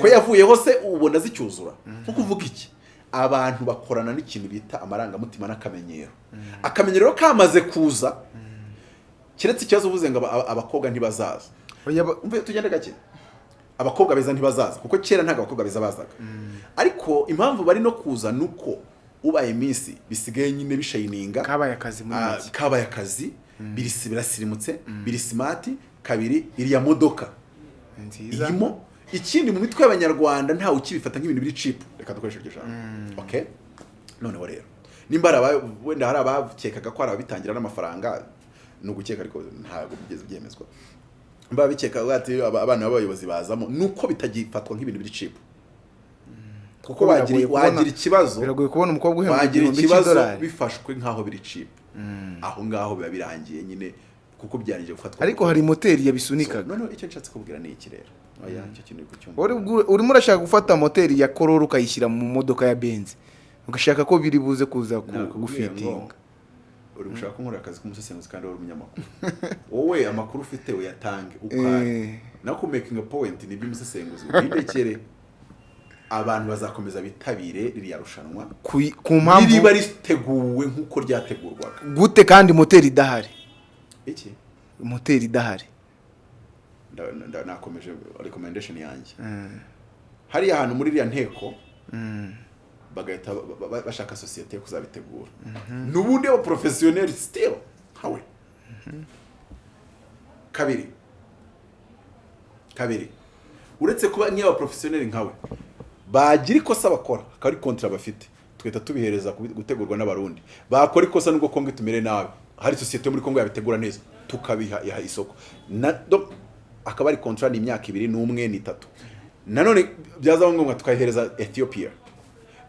Ko yavuyeho se ubona zicyuzura nko kuvuga iki? Abantu bakorana n'ikintu bita amarangamutima n'akamenyero. Akamenyero rero kamaze kuza. Keretse ikibazo uvuze ngo aba- abakobwa ntibazaza tugende gake? Abakobwa beza ntibazaza kuko kera ntabwo abakobwa beza bazaga. Ariko impamvu bari no kuza ni uko ubaye iminsi bisigaye nyine bishayininga kabaye akazi muri Ah, make kabaye akazi. Birisi birasirimutse biri simati kabiri iriya modoka. Irimo. Ikindi mu mitwe y'abanyarwanda ntawe ukibifata nk'ibintu biri cipu reka dukoreshe iryo jambo. Okay noneho rero. Nimba wenda hari abakekaga ko hari ababitangira n'amafaranga ni ugukeka ariko ntabwo bigeze byemezwa. Mba bikeka ati aba- abana b'abayobozi bazamo. Ni uko bitagifatwa nk'ibintu biri cipu kuko wagira ikibazo. Biragoye kubona umukobwa uhembwa igihumbi ikibazo cy'idolari. bifashwe nk'aho biri cipu aho ngaho biba birangiye nyine kuko byanije gufatwa ariko hari moteri yabisunikaga. Noneho icyo nshatse kubwira ni iki rero? Bwu- urimo urashaka gufata moteri ya korora ukayishyira mu modoka ya benzi ugashaka ko biri buze kuza ku- Nakubwiye ngo, gufitinga uri gushaka ko nkora akazi k'umusesenguzi kandi wari umunyamakuru. <laughs> Wowe amakuru ufite uyatange ukare. Eh. nawe ku making a abantu bazakomeza bitabire ririya rushanwa. Ku mpamvu ririba riteguwe nk'uko ryategurwaga. Gute kandi moteri idahari? Iki? Moteri idahari. Nakomeje recommendation yanjye. Hariya hantu muri iriya nteko bagahita ba- ba- bashaka sosiyete yo kuzabitegura. N'ubundi abaporofesiyoneri still nkawe. Kabiri. Kabiri. Uretse kuba nk'iyo abaporofesiyoneri nkawe bagira ikosa bakora. Akaba ari kontara bafite. Tugahita tubihereza gutegurwa n'abarundi. Bakora ikosa nubwo kongo itumere nabi. Hari sosiyete yo muri kongo yabitegura neza. Tukabiha iha isoko. Akaba ari kontara ni imyaka ibiri n'umwe n'itatu. Nanone byazaba ngombwa tukayihereza ethiopia.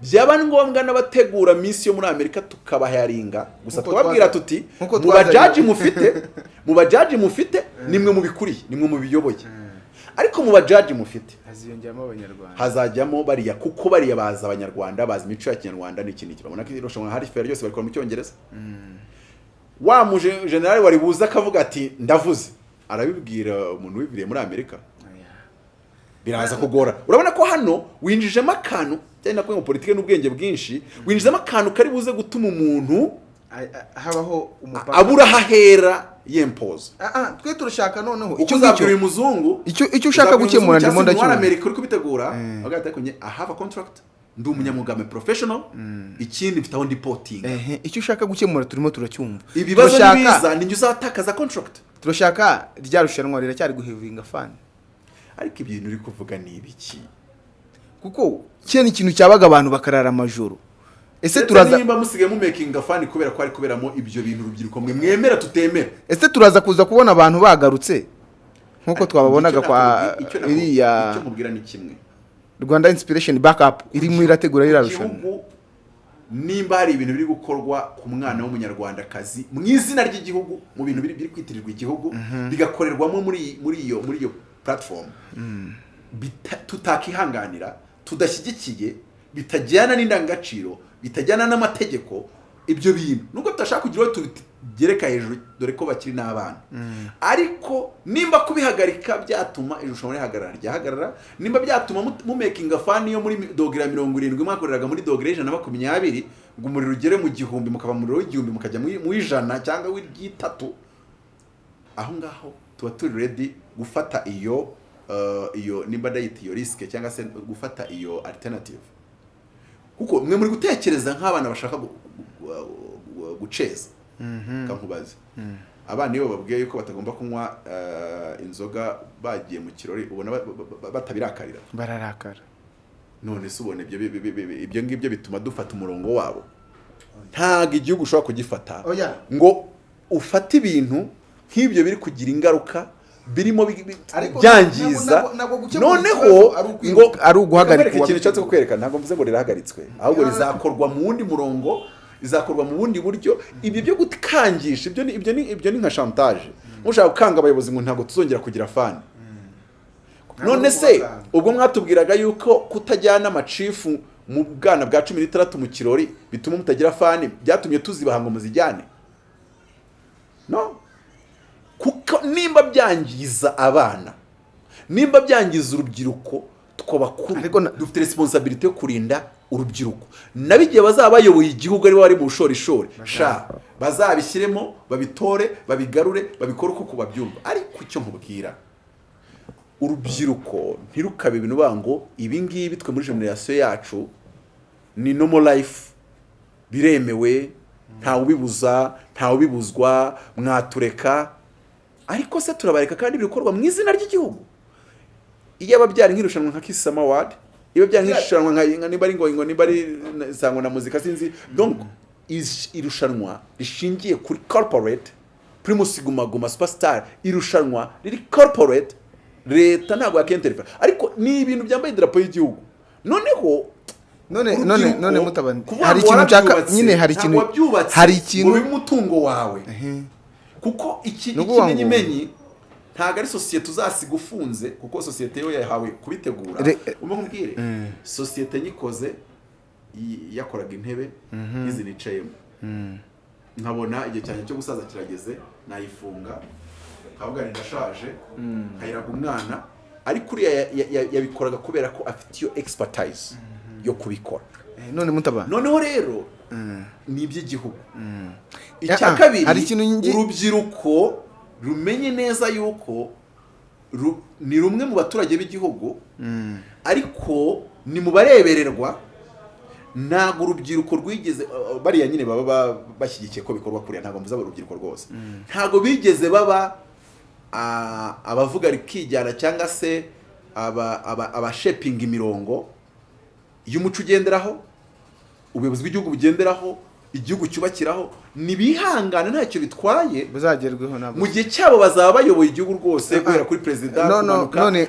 Byaba ngombwa n'abategura minsi yo muri amerika tukabaharinga. Gusa twababwira tuti mu bajaji mufite mu bajaji mufite nimwe mubikuriye nimwe mubiyoboye. Ariko mu bajaji mufite. Haziyongeramo abanyarwanda. Hazajyamo bariya kuko bariya bazi abanyarwanda bazi imico ya kinyarwanda n'iki n'iki babona ko irushanwa hari feri ryose barikora mu cyongereza? Wa muje generali wari buze akavuga ati ndavuze. Arabibwira umuntu wibiriye muri amerika. Biraza kugora. Urabona ko hano winjijemo akantu cyane nakuye mu politike n'ubwenge bwinshi winjizemo akantu kari buze gutuma umuntu habaho umupaka. abura aho ahera yempoza Ah, ah, twe turashaka noneho. Icyo icyo uzabwira uyu ngicyo muzungu icyo ushaka gukemura ndimo ndimo ndacyumva amerika uri kubitegura. Agahita akonye i have a contract. Ndi umunyamugame professional. Ikindi mfite aho ndi potinga icyo ushaka gukemura turimo turacyumva. Ibibazo Turashaka- nibiza ninjye uzatakaza contract. Turashaka rya rushanwa riracyari guhevinga fani ariko ibintu uri kuvuga ni ibiki? Kuko ni ikintu cyabaga abantu bakarara amajoro. Ese turaza nimba musigaye mumekinga fani kubera ko ari kuberamo ibyo bintu urubyiruko mwe mwemera tutemera ese turaza kuza kubona abantu bagarutse? Nk'uko twababonaga kwa iriya rwanda inspiration backup irimo irategura ririya rushanwa igihugu nimba hari ibintu biri gukorwa ku mwana w'umunyarwandakazi mu izina ry'igihugu mu bintu biri kwitirirwa igihugu bigakorerwamo muri muri iyo muri iyo platform. Bita- tutakihanganira tudashyigikiye bitajyana n'indangagaciro bitajyana n'amategeko ibyo bintu. Nubwo tudashaka kugira uwo tugereka hejuru dore ko bakiri n'abana. Ariko nimba kubihagarika byatuma irushanwa rihagarara ryahagarara. Nimba byatuma mu- mumekinga fani yo muri ya mirongo irindwi mwakoreraga muri dogere y'ijana na makumyabiri ngo umuriro ugere mu gihumbi mukava mu muriro w'igihumbi mukajya mu ijana cyangwa w'iryitatu aho ngaho tuba turi ready gufata iyo uh, iyo nimba ndayita iyo risike cyangwa se gufata iyo alternative. Kuko mwe muri gutekereza nk'abana bashaka gu- gu- gu- guceza. Kankubaze abana iyo bababwiye yuko batagomba kunywa uh, inzoga bagiye mu kirori ubona ba- ba- ba- batabirakarira bararakara. None se ubona ibyo bi- bi- bi- bi- ibyo ngibyo bituma dufata umurongo wabo? Ntabwo igihugu ushobora kugifata. Ngo ufate ibintu nk'ibyo biri kugira ingaruka birimo byangiza. noneho ngo ari uguhagarika ikintu nshatse kukwereka ntabwo mvuze ngo rirahagaritswe. Ahubwo rizakorwa mu wundi murongo rizakorwa mu bundi buryo. Ibyo byo gukangisha ibyo ni ibyo ni ibyo ni nka chantage. Mushaka gukanga abayobozi ngo ntabwo tuzongera kugira fani none se ubwo mwatubwiraga yuko kutajyana amacifu mu bwana bwa cumi n'itandatu mu kirori bituma mutagira fani byatumye tuzibaha ngo muzijyane. No? Kuko nimba byangiza abana nimba byangiza urubyiruko twabakuru dufite resiponsabilite yo kurinda urubyiruko. Nabo igihe bazaba bayoboye igihugu ari bo bari mu bushorishori. Sha bazabishyiremo babitore babigarure babikore uko babyumva ariko icyo nkubwira urubyiruko ntirukabe ibintu bavuga ngo ibi ngibi twe muri generasiyo yacu ni nomo life. Biremewe ntawe ubibuza ntawe ubibuzwa mwatureka. Ariko se turabareka kandi bikorwa mu izina ry'igihugu. Iyo aba byari nk'irushanwa nka Summer Award iyo byari nk'irushanwa nka nimba ari ngo ngo nimba ari na muzika sinzi donc irushanwa rishingiye kuri corporate Primus Guma Guma Superstar irushanwa riri corporate leta ntabwo yakenterefera ariko ni ibintu byambaye idarapo y'igihugu. Noneho none none none mutabandi hari ikintu nshaka nyine hari ikintu hari ikintu bibe umutungo wawe. Kuko iki ikimenyimenyi ntabwo ari sosiyete uzasiga ufunze kuko sosiyete yo yahawe kubitegura. Re- umwe nkubwire? Sosiyete nyikoze yakoraga intebe n'izi nicayemo nkabona igihe cyanjye cyo gusaza kirageze nayifunga nkavuga ndashaje nkayiraga umwana ariko uriya ya- ya- ya- yabikoraga kubera ko afite iyo expertise yo kubikora. Eh, noneho rero ni iby'igihugu Ah, icya ah, kabiri ikintu ngi- urubyiruko rumenye neza yuko ni rumwe mu baturage b'igihugu ariko ni mu barebererwa ntabwo urubyiruko rwigeze bariya nyine baba ba- bashyigikiye ko bikorwa kuriya ntabwo mvuze urubyiruko rwose. Ntabwo bigeze baba ah, abavuga rikijyana cyangwa se aba- aba- abashepinga imirongo y'umuco ugenderaho. Ubuyobozi bw'igihugu bugenderaho igihugu cyubakiraho nibihangane ntacyo bitwaye. Buzagerweho nabwo mu gihe cyabo bazaba bayoboye igihugu rwose guhera kuri perezida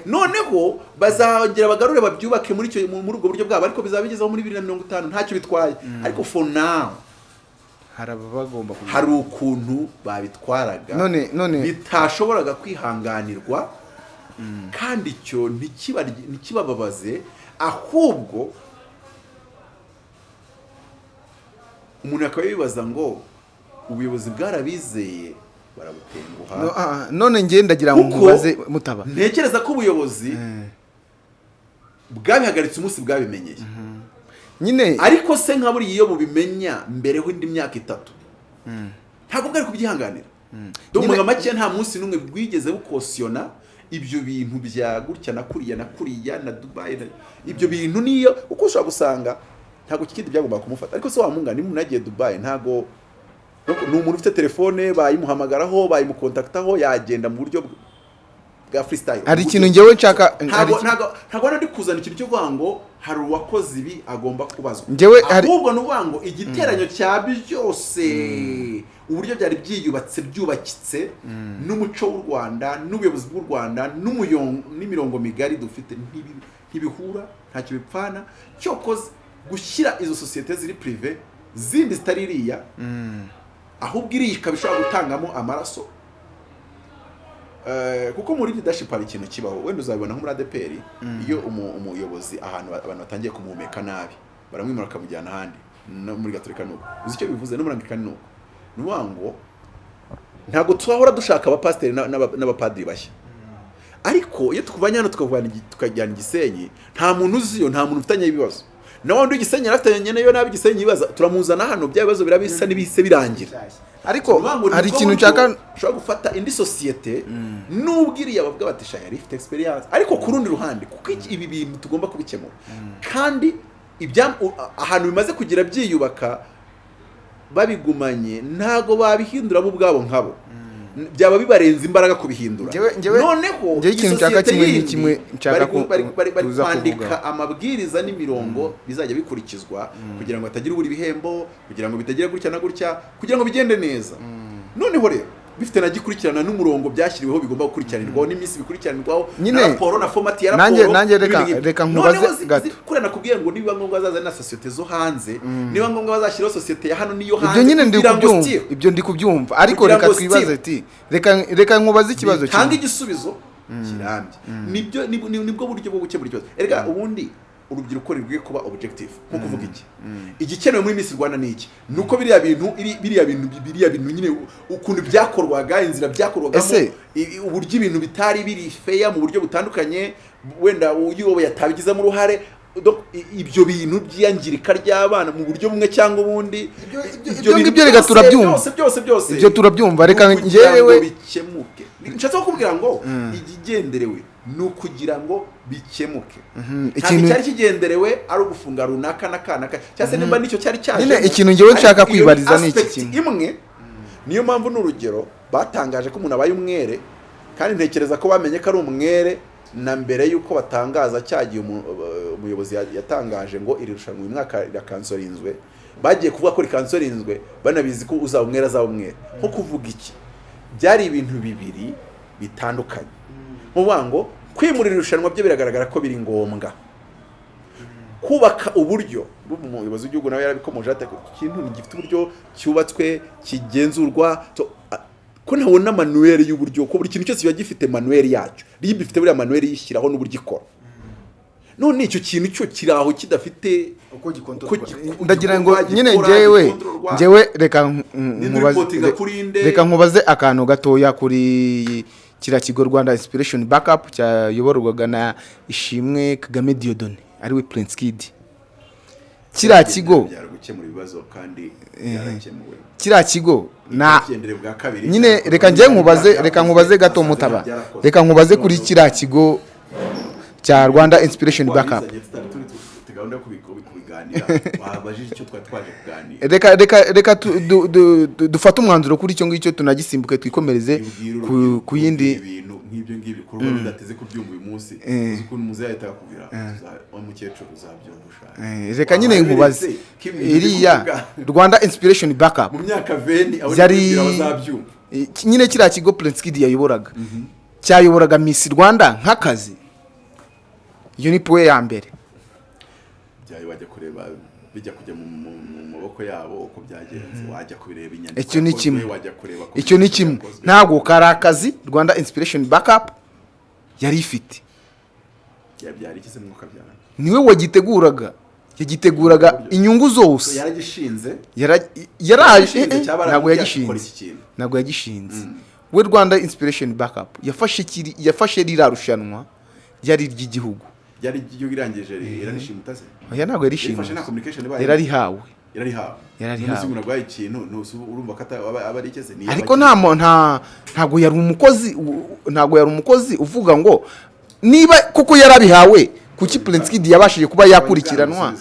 noneho bazongera bagarure babyubake muri ubwo buryo bwabo ariko bizaba bigezeho muri bibiri na mirongo itanu. Ntacyo bitwaye. Ariko for now hari ukuntu babitwaraga. Bitashoboraga kwihanganirwa. Kandi icyo ntikibababaze. Ahubwo umuntu akaba yibaza ngo ubuyobozi bwarabizeye barabutenguha? No, ah, none ngiye ndagira ngo mubaze mutaba. ntekereza ko ubuyobozi bwabihagaritse umunsi bwabimenyeye. Nyine ariko se nka buriya iyo bubimenya mbereho indi myaka itatu. Ntabwo bwari kubyihanganira. Nyine- mu make nta munsi n'umwe bwigeze bukosiyona ibyo bintu bya gutya na kuriya na kuriya na dubayi ibyo bintu niyo uko ushobora gusanga ntabwo kikindi byagomba kumufata. Ariko se wamungana niba umuntu yagiye dubayi ntabwo ni umuntu ufite telefone bayimuhamagaraho bayimukontakitaho yagenda mu buryo bwa freestyle. Hari ikintu ngewe nshaka ntabwo ari kuzana ikintu cyo kuvuga ngo hari uwakoze ibi agomba kubazwa. Ahubwo ni ukuvuga ngo igiteranyo cya byose uburyo byari byiyubatse byubakitse n'umuco w'u rwanda n'ubuyobozi bw'u rwanda n'imirongo migari dufite ntibi- ntibihura ntacyo bipfana cyokoze gushyira izo sosiyete ziri pirive zindi zitari iriya ahubwo iriya ikaba ishobora gutangamo amaraso. Eh, kuko muri leadership hari ikintu kibaho. Wenda uzabibona nko muri ADPR iyo umu- umuyobozi ahantu ba- abantu batangiye kumuhumeka nabi baramwimura bakamujyana ahandi. No muri gatolika nuko uzi icyo bivuze? No muri anglikani nuko ni ukuvuga ngo ntabwo twahora dushaka abapasiteri na- n'aba- n'abapadiri bashya. Ariko iyo tukuvanye hano tukajyana igisenyi nta muntu uziyo nta muntu ufitanye ibibazo. Na wundi w'igisenyi afitanye na yo nabi igisenyi ibibazo turamuzana hano bya bibazo birabisa n'ibihise birangira. Ariko hari ikintu nshaka ushobora gufata indi sosiyete nubwo iriya bavuga bati sha yari ifite experience. Ariko ku rundi ruhande kuko iki- ibi bintu tugomba kubikemura. Kandi ibya u- ahantu bimaze kugira byiyubaka babigumanye ntago babihindura bo ubwabo nkabo. Byaba bibarenze imbaraga kubihindura. Noneho ikintu nshaka kimwe ni yindi kimwe nshaka ko- tuza kwandika amabwiriza n'imirongo bizajya bikurikizwa kugira ngo hatagira ubura ibihembo kugira ngo bitagira gutya na gutya kugira ngo bigende neza. Noneho rero bifite na gikurikirana n'umurongo byashyiriweho bigomba gukurikiranirwaho n'iminsi bikurikiranirwaho na raporo na fomati ya raporo nanjye reka- reka nkubaze gato. kuriya nakubwiye ngo nibiba ngombwa bazazana na sosiyete zo hanze niba ngombwa bazashyiraho sosiyete ya hano n'iyo hanze ibyo nyine ndi kubyumva. ibyo ndi kubyumva. Ariko reka twibaze ati reka reka nkubaze ikibazo kimwe igisubizo. Kirambye. Nibyo nib- ni- ni bwo buryo bwo gukemura ikibazo. Erega ubundi urubyiruko rukwiye kuba objective. Nko kuvuga iki? Igikenewe muri Miss Rwanda ni iki? Ni uko biriya bintu iri- biriya bintu biriya bintu nyine ukuntu byakorwaga inzira byakorwagamo uburyo ibintu bitari biri feya mu buryo butandukanye wenda uyoboye atabigizemo uruhare ibyo bintu by'iyangirika ry'abana mu buryo bumwe cyangwa ubundi ibyo ngibyo reka turabyumva. byose byose Ibyo turabyumva, reka bikemuke. Nshatse kukubwira ngo ikigenderewe ni ukugira ngo bikemuke. Ntabwo ikintu- icyari kigenderewe ari ugufunga runaka n'akana ka cyangwa se nimba ni cyo cyari cyaje ikintu njyewe nshaka kwibariza ni iki kintu. imwe niyo mpamvu n'urugero batangaje ko umuntu abaye umwere kandi ntekereza ko bamenye ko ari umwere na mbere y'uko batangaza cyagiye uh, umuyobozi ya- yatangaje ngo iri rushanwa uyu mwaka rirakansorinzwe bagiye kuvuga ko rikansorinzwe banabizi ko uzaba umwere azaba umwere. Nko kuvuga iki? Byari ibintu bibiri bitandukanye. Nkuvuga ngo kwimura iri rushanwa byo biragaragara ko biri ngombwa. Kubaka uburyo umuyobozi w'igihugu nawe yarabikomoje ati ikintu gifite uburyo cyubatswe kigenzurwa ko ntabona manuweli y'uburyo ko buri kintu cyose kiba gifite manuweli yacyo. Ribu ifite buriya manuweli yishyiraho n'uburyo ikora. None icyo kintu cyo kiri aho kidafite ndagira ngo nyine kuri nde? reka nkubaze akantu gatoya kuri kiriya kigo rwanda inspiration backup cyayoborwaga na ishimwe kagame diodone ari we prince kid. Kiriya kigo kiriya kigo na nyine reka njye nkubaze reka nkubaze gato mutaba. reka nkubaze kuri kiriya kigo cya rwanda inspiration backup. Kubiganira wabajije icyo twari twaje kuganira. Reka reka reka dufate umwanzuro kuri icyo ngicyo tunagisimbuke twikomereze ku- yindi ibintu nk'ibyo ngibyo kuruba bidateze kubyumva uyu munsi. Eh. ukuntu muzehe yahita akubwira wa mukecuru uzabyumva ushaka Eh, reka nyine nkubaze. iriya rwanda inspiration backup. Mu myaka veni nibwira bazabyumva. Eh, nyine kiriya kigo prince kid yayoboraga. Cyayoboraga miss rwanda nk'akazi. Iyo ni powe ya mbere bijya kujya mu, maboko yabo uko byagenze. Wajya kubireba inyandiko icyo ni kimwe. icyo ni kimwe. ntabwo kari akazi rwanda inspiration backup yari ifite. Niwe wagiteguraga. Yagiteguraga inyungu zose. Yaragishinze eh, eh, ntabwo yagishinze. ntabwo yagishinze. We rwanda inspiration backup yafashe ririya rushanwa ryari iry'igihugu ryari igihugu irangije irarishimuta se oya ntabwo yarifashe yarishinze nta communication ibaye yararihawe. Yararihawe. Yararihawe. umuntu arwaye ikintu urumva ko aba aba ari ikeze Ni ariko nta nta ntabwo yari umukozi ntabwo yari umukozi uvuga ngo niba kuko yarabihawe kuki prince kid yabashije kuba yakurikiranwa?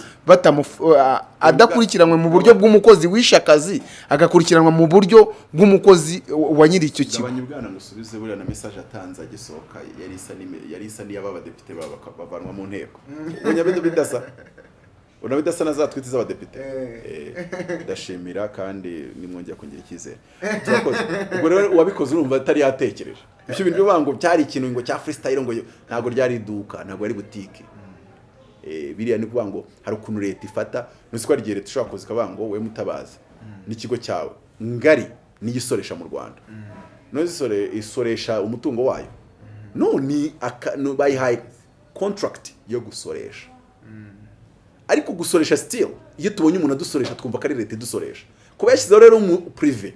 Adakurikiranwe mu buryo bw'umukozi wishe akazi agakurikiranwa mu buryo bw'umukozi wa nyiri icyo kigo. Gabanya ubwana ngusubize buriya na message atanze agisohoka yari isa n'ime- yari isa n'iy'aba badepite baba baka- bavanwa mu nteko. Bida bidasa. Ubona bidasa na za twiti z'abadepite Eh, ndashimira kandi nimwongera kongera icyizere. Ubwo rero uwabikoze urumva atari yatekereje. Ibyo bintu bivuga ngo cyari ikintu ngo cya freestyle ngo ntabwo ryari iduka ntabwo ari butike Eh, biriya ni ukuvuga ngo hari ukuntu leta ifata ko hari igihe leta ishobora kuza ikavuga ngo wowe mutabazi. N'ikigo cyawe. Ngari niyo isoresha mu rwanda. None isore isoresha umutungo wayo. No ni aka no, bayihaye contract yo gusoresha. Ariko gusoresha still iyo tubonye umuntu adusoresha twumva ko ari leta idusoresha. Kuba yashyizeho rero mu prive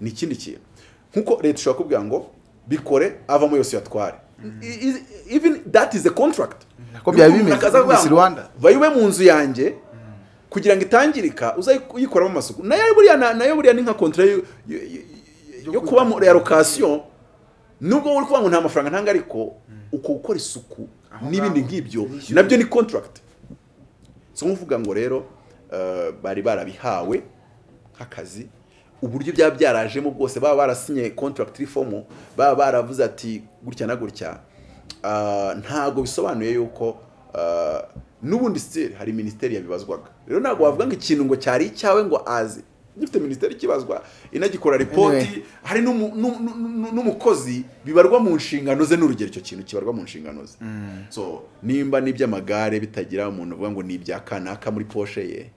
ni ikindi kintu. Nkuko leta ishobora kubwira ngo bikore avamo yose yatware. Even that is a contract. Byaba bimeze? Rwanda. ube mu nzu yanjye kugira ngo itangirika uzayikoramo amasuku. Nayo buriya na- na yo buriya ni nka kontra yo, kuba muri allocation nubwo uri kuvuga ngo nta mafaranga ntanga ariko uko gukora isuku n'ibindi nk'ibyo na byo ni contract. So nkuvuga ngo rero eh, bari barabihawe nk'akazi uburyo byaba byarajemo bwose baba barasinye contract reform baba baravuze ati gutya na gutya. Ah, ntago bisobanuye yuko ah, n'ubundi still hari minisiteri yabibazwaga. Rero ntabwo wavuga ngo ikintu ngo cyari icyawe ngo azi gifite minisiteri ikibazwa inagikora ripoti hari n'umu- n'u- n'u- n'umukozi bibarwa mu nshingano ze n'urugero icyo kintu kibarwa mu nshingano ze. So nimba n'iby'amagare bitagira umuntu uvuga ngo ni ibya kanaka muri poshe ye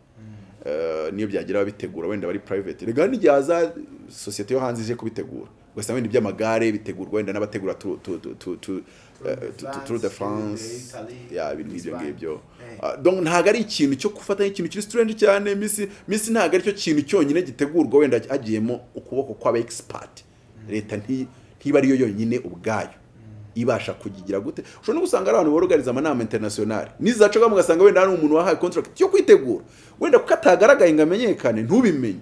eh, niyo byagira ababitegura wenda bari private. Rega n'igihe haza sosiyete yo hanze ije kubitegura. Ugasanga wenda iby'amagare bitegurwa wenda n'abategura tu- tu- tu- tu- tu- tu- tu- Tour de France ibintu nk'ibyo ngibyo ntabwo ari ikintu cyo gufata nk'ikintu kiri strange cyane. Misi ntabwo ari cyo kintu cyonyine gitegurwa wenda hagiyemo ukuboko kw'aba expert leta nti- ntiba ariyo yonyine ubwayo. Ibasha kugigira gute. Ushobora no gusanga ari abantu borogariza amanama internationale nizacaga mugasanga wenda hari umuntu wahawe contract. Yo kwitegura. Wenda kuko atagaragaye ngo amenyekane ntubimenye.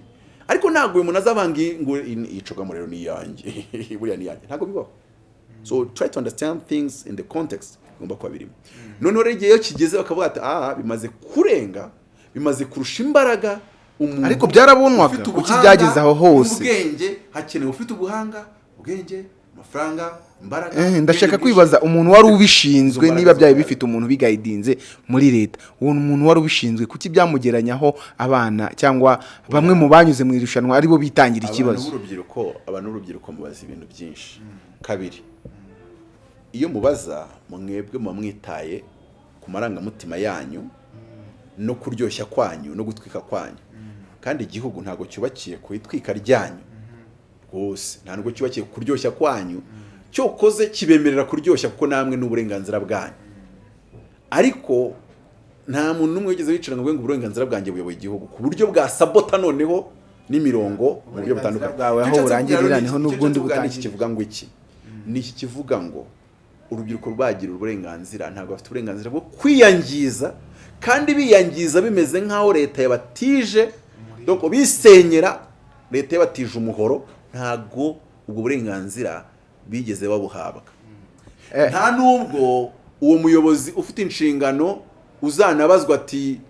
Ariko ntabwo uyu muntu azavanga ngo iyi cogamo rero ni iyanjye. <laughs> Buriya ni iyanjye. Ntabwo bibaho. So try to understand things in the context. Bigomba kuba birimo. Noneho rero igihe iyo kigeze bakavuga ati aha bimaze kurenga bimaze kurusha imbaraga umuntu Ariko ubuhanga byageze aho hose? n'ubwenge hakenewe ufite ubuhanga ubwenge amafaranga imbaraga Eh, ndashaka ubwenge kwibaza umuntu wari ubishinzwe niba byari bifite umuntu ubigayidinze muri leta? Uwo muntu wari ubishinzwe kuki byamugeranyaho abana cyangwa bamwe mu banyuze mu irushanwa ari bo bitangira abantu ikibazo? b'urubyiruko abantu b'urubyiruko mubaza ibintu byinshi. Kabiri iyo mubaza mwebwe muba mwitaye ku marangamutima yanyu no kuryoshya kwanyu no gutwika kwanyu. Kandi igihugu ntabwo cyubakiye ku itwika ryanyu. Rwose. Ntabwo cyubakiye ku kuryoshya kwanyu. Cyokoze kibemerera kuryoshya kuko namwe ni uburenganzira bwanyu. Ariko nta muntu n'umwe wigeze wicara ngo uburenganzira bwanjye buyoboye igihugu. Ku buryo bwa sabota noneho n'imirongo mu buryo butandukanye. Aho burangirira ni ho n'ubundi ni iki kivuga ngo iki? ni iki kivuga ngo urubyiruko rwagira uburenganzira ntabwo bafite uburenganzira bwo kwiyangiza kandi biyangiza bimeze nk'aho leta yabatije donc bisenyera leta yabatije umuhoro ntabwo ubwo burenganzira bigeze babuhabwa Eh. nta nubwo uwo muyobozi ufite inshingano uzanabazwa ati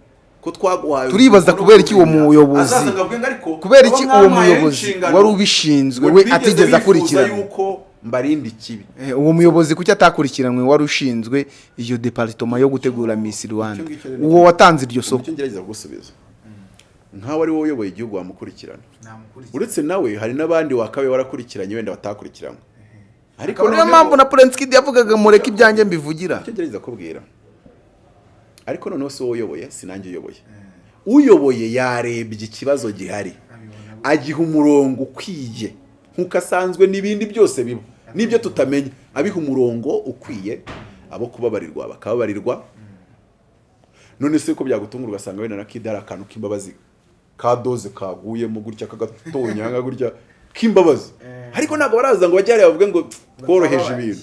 ko twaguhaye Turibaza kubera iki uwo kumenya." muyobozi- kubera iki uwo muyobozi wari ubishinzwe we atigeze akurikirana yuko mbarinde ikibi Eh, uwo muyobozi kuki atakurikiranwe wari ushinzwe iyo departoma yo gutegura Miss Rwanda? Uwo watanze iryo soko. ni cyo ngerageza kugusubiza. Nkaho ari wowe uyoboye igihugu wamukurikirana. Uretse nawe hari n'abandi wakabaye warakurikiranye wenda batakurikiranywe ariko akaba niyo mpamvu na Prince Kid yavugaga mureke ibyanjye mbivugira. Icyo ngerageza kubwira. Ariko noneho si wowe uyoboye si nanjye uyoboye. Uyoboye yarebye ikibazo gihari. Agiha umurongo ukwiye. Nk'uko asanzwe n'ibindi byose biba. N'ibyo tutamenya abiha umurongo ukwiye abo kubabarirwa bakababarirwa. None se ko byagutungura ugasanga wenda na kida hari akantu k'imbabazi ka doze kaguyemo gutya kagatonyanga gutya k'imbabazi. Ariko ntabwo baraza ngo bajye hariya bavuge ngo tworoheje ibintu.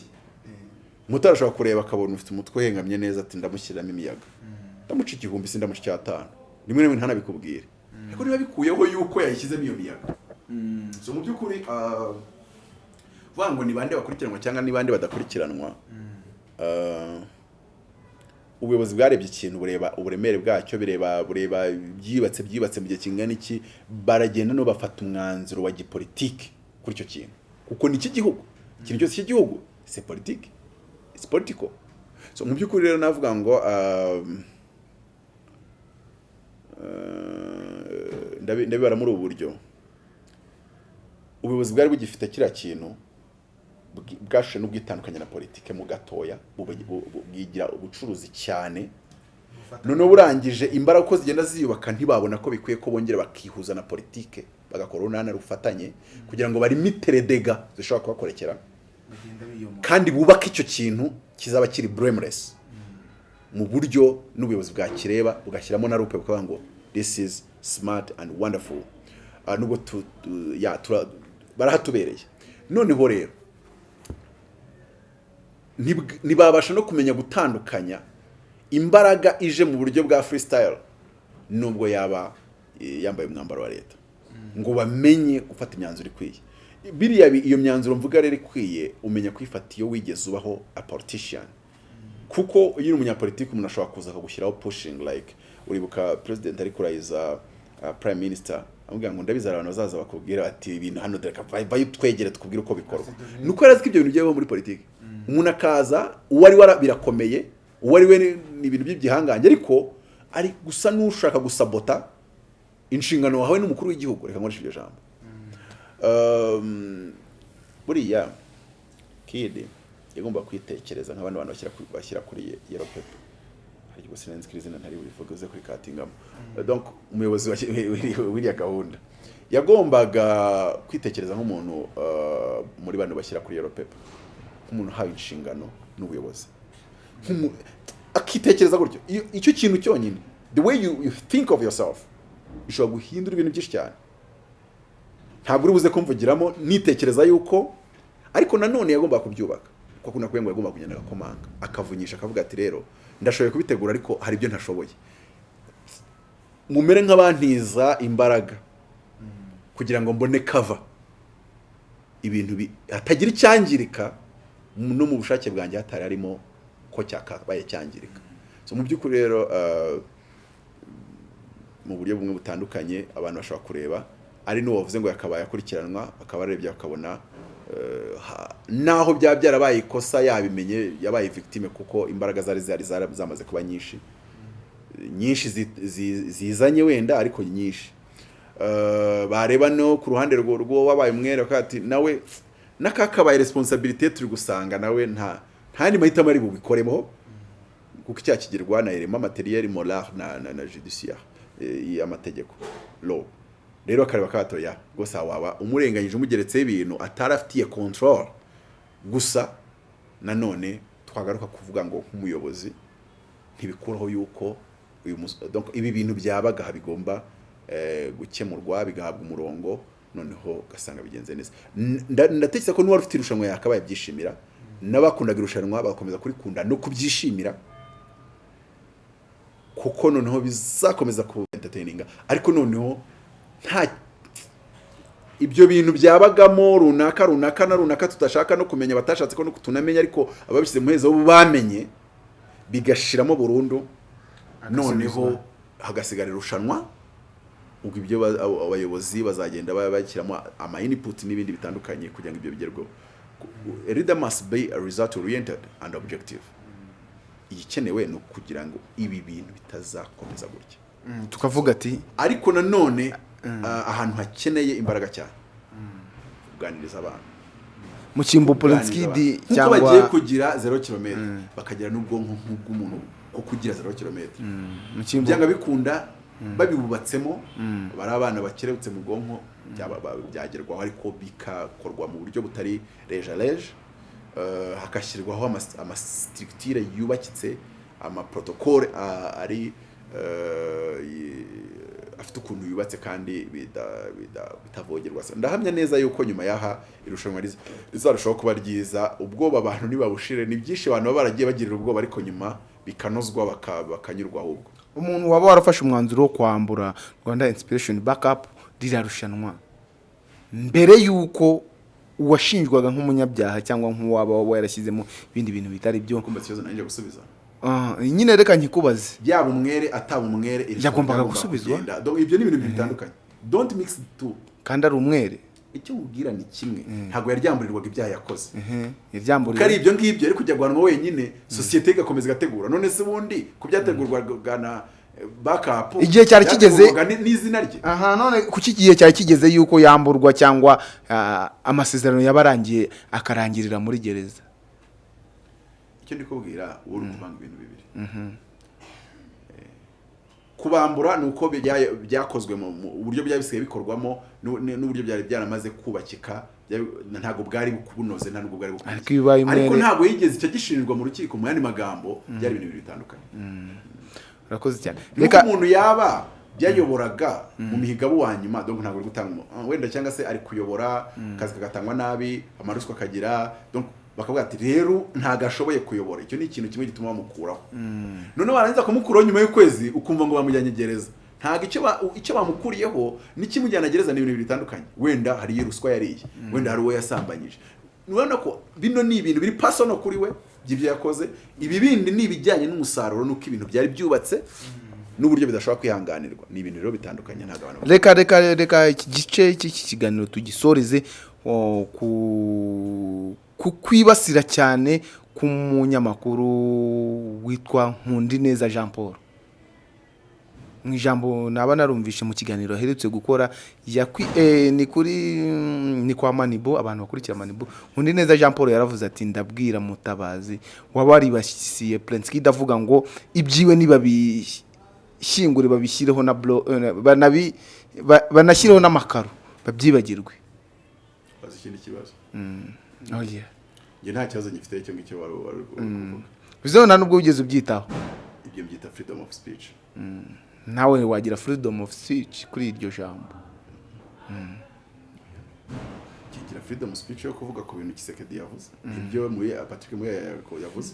Umutari ashobora kureba akabona ufite umutwe uhengamye neza ati ndamushyiriramo imiyaga. Ndamuca igihumbi si ndamuca icyatanu. Rimwe rimwe ntanabikubwire. Ariko niba bikuyeho yuko yayishyizemo iyo miyaga. So mu by'ukuri ah, vuga ngo ni bande bakurikiranwa cyangwa ni bande badakurikiranwa ubuyobozi bwarebye ikintu bureba uburemere bwacyo bireba bureba byubatse byubatse mu gihe kingana iki baragenda no bafata umwanzuro wa gipolitike kuri icyo kintu kuko ni icy'igihugu ikintu cyose cy'igihugu c'est politique it's political so mu by'ukuri rero navuga ngo uh, ndabi- ndabibara muri ubu buryo ubuyobozi bwari bugifite kiriya kintu bwashe n'ubwitandukanye na politike mu gatoya bwigira ubucuruzi cyane. Noneho burangije imbaraga uko zigenda ziyubaka ntibabona ko bikwiye ko bongera bakihuza na politike bagakora urunana rufatanye kugira ngo barimitere dega zishobora kubakorekera kandi bubake icyo kintu kizaba kiri blameless mu buryo n'ubuyobozi bwakireba bugashyiramo na rupe bukavuga ngo this is smart and wonderful. Uh, nubwo barahatubereye noneho rero ntibabasha no kumenya gutandukanya imbaraga ije mu buryo bwa freestyle nubwo yaba eh, yambaye umwambaro wa leta. Ngo bamenye gufata imyanzuro ikwiye. Biriya bi- iyo myanzuro mvuga rero ikwiye umenya kwifata iyo wigeze ubaho a politician. Kuko iyo uri umunyapolitiki umuntu ashobora kuza akagushyiraho pushing like uribuka president ari kurahiza uh, prime minister amubwira ngo ndabizi abantu bazaza bakubwira ati ibintu hano dore vayo twegere tukubwire uko bikorwa. Nuko yari azi ko ibyo bintu byabaho muri politiki. Umuntu akaza uwo ari wara birakomeye uwo ari we ni ni ibintu by'igihangange. Ariko ari gusa n'ushaka gusabota inshingano wahawe n'umukuru w'igihugu. Reka nkoreshe iryo jambo. Um, buriya kid yagomba kwitekereza nk'abandi bantu bashyira kuri yero pepe hari igihe sinzi ko iri zina ntari bubivuge uze kurikatingamo donc umuyobozi wiriya gahunda. Yagombaga kwitekereza nk'umuntu uh, muri bano bashyira kuri pepe nk'umuntu uhawe inshingano n'ubuyobozi. Akitekereza gutyo. Icyo kintu cyonyine the way you, think of yourself bishobora guhindura ibintu byinshi cyane. Ntabwo uri buze kumvugiramo nitekereza yuko ariko nanone yagombaga kubyubaka. Kuko nakubwiye ngo yagomba kugenda agakomanga. Akavunyisha akavuga ati rero ndashoboye kubitegura ariko hari ibyo ntashoboye. Mumere nk'abantiza imbaraga kugira ngo mbone kava ibintu bi- hatagira icyangirika no mu bushake bwanjye hatari harimo ko cyakabaye cyangirika. Mu by'ukuri rero uh, mu buryo bumwe butandukanye abantu bashobora kureba ari n'uwo wavuze ngo yakabaye akurikiranwa bakaba barebye bakabona naho byaba byarabaye ikosa yabimenye yabaye victime kuko imbaraga zari zari zamaze kuba nyinshi. Nyinshi zi- zi- zizanye wenda ariko nyinshi. Eh, bareba no ku ruhande rwo wabaye umwere ati nawe n'akakabaye responsibility turi gusanga nawe nta nta yandi mahitamo ari bubikoremo kuko icyaha kigirwa na irema materiel moral na judiciaire eh, y'amategeko. Law. Rero akareba katoya rwose waba umurenganyije umugeretseho ibintu atari afitiye control. Gusa nanone twagaruka kuvuga ngo nk'umuyobozi ntibikuraho yuko uyu ibi bintu byabaga bigomba eh, gukemurwa bigahabwa umurongo noneho ugasanga bigenze neza. Ndatekereza ko n'uwari ufite irushanwa yakabaye abyishimira. N'abakundaga irushanwa bagakomeza kurikunda. No kubyishimira kuko noneho bizakomeza ku entertaininga ariko noneho nta ibyo bintu byabagamo runaka runaka na runaka tudashaka no kumenya batashatse ko tunamenya ariko ababishyize mu hezo bo bamenye bigashiramo burundu. Noneho hagasigara irushanwa ubwo ibyo abayobozi bazagenda ba- bashyiramo ama input n'ibindi bitandukanye kugira ngo ibyo bigerweho. A leader must be a result oriented and objective. Igikenewe ni ukugira ngo ibi bintu bitazakomeza gutya. Mm, tukavuga ati ariko nanone ahantu hakeneye imbaraga cyane. Kuganiriza abantu. Mu cyimbo Polinskidi abantu. Nk'uko bagiye cyangwa kugira zero kilometer bakagira n'ubwonko nk'ubw'umuntu ko kugira zero kilometer mu cyimbo byanga bikunda babibubatsemo bari abana bakerebutse mu bwonko byagerwaho ariko bikakorwa mu buryo butari reja reje eh, hagashyirwaho amas- amasitirikitire yubakitse amaprotokole ah, ari eh, afite ukuntu yubatse kandi bitavogerwa. Ndahamya neza yuko nyuma y'aha irushanwa riza- rizarushaho kuba ryiza ubwoba abantu nibabushire ni byinshi abantu baba baragiye bagirira ubwoba ariko nyuma bikanozwa baka- bakanyurwa ahubwo. Umuntu waba warafashe umwanzuro wo kwambura rwanda inspiration backup ririya rushanwa. Mbere y'uko uwashinjwaga nk'umunyabyaha cyangwa nk'uwaba waba yarashyizemo ibindi bintu bitari byo kumva ikibazo nanjye gusubiza. Nyine reka nkikubaze. Yaba umwere ataba umwere Yagombaga gusubizwa. ibyo ni ibintu bitandukanye. Don't mix the two. Kandi ari umwere. Icyo mubwira ni kimwe. Ntabwo yaryamburirwaga ibyaha yakoze kuko ari ibyo ngibyo yari kujya guhanwa wenyine sosiyete igakomeza igategura. None se ubundi ku byategurwaga na eh, backup Igihe cyari kigeze- n'izina rye. Aha none kuki igihe cyari kigeze yuko yamburwa cyangwa ah, amasezerano yaba arangiye akarangirira muri gereza? Icyo ndi kubwira uba uri kuvanga ibintu bibiri. Eh, kubambura ni uko bya- byakozwe mu uburyo byari bisigaye bikorwamo n'uburyo byari byaramaze kubakika ntabwo bwari bunoze nta nubwo bwari bukwiye. Ariko ntabwo yigeze icyo gishinjwa mu rukiko mu yandi magambo byari ibintu bibiri bitandukanye. Urakoze cyane. Reka umuntu yaba byayoboraga mu mihigo wa nyuma ntabwo ari gutanga wenda cyangwa se ari kuyobora akazi kagatangwa nabi amaruswa akagira bakavuga ati rero ntabwo ashoboye kuyobora. Icyo ni ikintu kimwe gituma bamukuraho. Noneho barangiza kumukuraho nyuma y'ukwezi ukumva ngo bamujyanye gereza ntabwo icyo ba- icyo bamukuriyeho n'ikimujyana gereza ni ibintu bitandukanye. Wenda hari iyo ruswa yariye wenda hari uwo yasambanyije. Urabona ko bino ni ibintu biri pasono kuri we by'ibyo yakoze. Ibi bindi ni ibijyanye n'umusaruro n'uko ibintu byari byubatse n'uburyo bidashobora kwihanganirwa. Ni ibintu rero bitandukanye ntabwo abantu reka reka reka iki gice cy'iki kiganiro tugisoreze. Ku ku kwibasira cyane k'umunyamakuru witwa nkundineza jean paul. Mu ijambo naba narumvishe mu kiganiro aherutse gukora eh, ni kuri ni kwa manibo abantu bakurikira manibo. Nkundineza jean paul yaravuze ati ndabwira mutabazi waba waribasiye prince kid avuga ngo ibyiwe nibabishyingure babishyireho na eh, banashyireho n'amakaro babyibagirwe. Ikindi kibazo. Oh yeah. njye nta kibazo gifite icyo ngicyo wari wari uri kuvuga bizeho nta nubwo wigeze ubyitaho? Ibyo byita freedom of speech. Nawe wagira freedom of speech kuri iryo jambo? Kigira freedom speech yo kuvuga ku bintu Kisekedi yavuze. Ibyo muri Patrick Muya yavuze.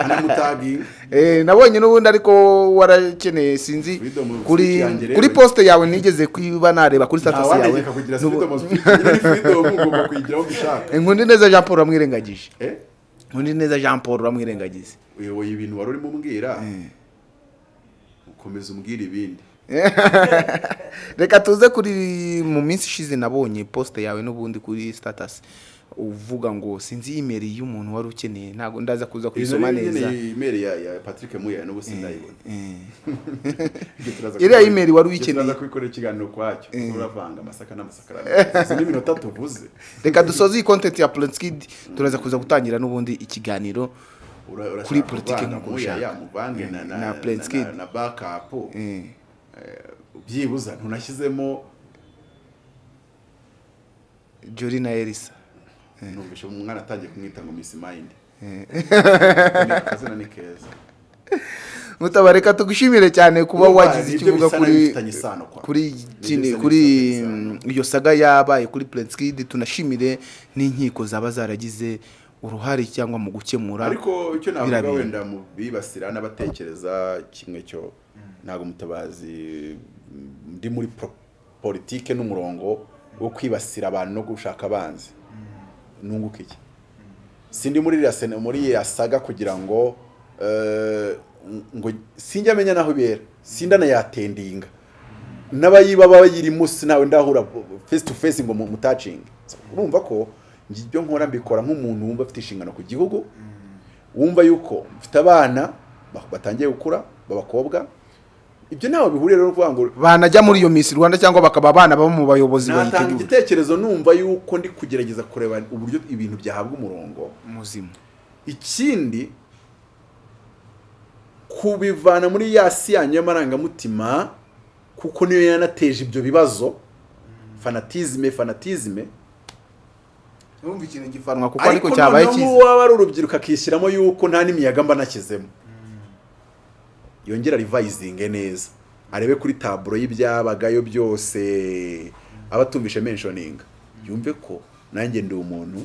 Anamutaginga <laughs> Eh, nabonye n'ubundi ariko warakeneye sinzi kuri kuri poste yawe nigeze kuba nareba kuri status yawe. kugira freedom speech. Freedom ugomba kuyigiraho uko ushaka inkundi neza jean paul uramwirengagije eh? Inkundi neza jean paul uramwirengagize uyoboye ibintu wari urimo umbwira? Ukomeza umbwira ibindi. <laughs> reka tuze kuri mu minsi ishize nabonye poste yawe n'ubundi kuri status. Uvuga ngo sinzi email y'umuntu wari ukeneye. Ntabwo ndaza kuza kuyisoma neza. imeri ya ya Patrick Muya n'ubu sindayibona. <laughs> Ibyo turaza Iriya kubikora- email wari uyikeneye. turaza kubikorera ikiganiro kwacyo. Uravanga amasaka n'amasaka izi ni iminota tuvuze. Reka dusoze iyi content ya Prinskid turaza kuza gutangira n'ubundi ikiganiro Kuri politiki kuvanga nk'uko ushaka. na na Na na, Prince na, Kid. na backup. Eh, byibuza ntunashyizemo Jory na Elisa. Numvishe umwana atangiye kumwita ngo Miss Mind. Akazina ni keza. Mutabareka tugushimire cyane kuba wagize ikivuga bisa kuri mm, iyo saga yabaye kuri Prinskid tunashimire n'inkiko zaba zaragize uruhare cyangwa mu gukemura ariko icyo navuga wenda mu bibasira n'abatekereza kimwe cyo ntabwo mutabazi ndi muri politike n'umurongo wo kwibasira abantu no gushaka abanzi. Nunguka iki? Sindi muri iriya saga kugira ngo eh, ngo sinjya amenya naho ibera. Sindanayatendinga n'abayiba bayirimo sinawe ndahura face to face ngo mu- mutacinge urumva ko ibyo nkora mbikora nk'umuntu wumva afite inshingano ku gihugu wumva yuko mfite abana ba- batangiye gukura b'abakobwa ibyo ntaho bihuriye rero no kuvuga ngo banajya muri iyo Miss Rwanda cyangwa bakaba abana baba mu bayobozi natanga igitekerezo numva yuko ndi kugerageza kureba uburyo ibintu byahabwa umurongo. Muzima. Ikindi kubivana muri ya si yanyu y'amarangamutima kuko niyo yanateje ibyo bibazo. Fanatizme fanatizme urumva ikintu gifanwa kuko ariko ariko cyabaye noneho cyiza waba ari urubyiruko akishyiramo yuko nta n'imiyaga mba nashyizemo yongera rivayizinge neza. Arebe kuri taburo y'ibyabagayo byose aba atumvishe menshoninga yumve ko nanjye ndi umuntu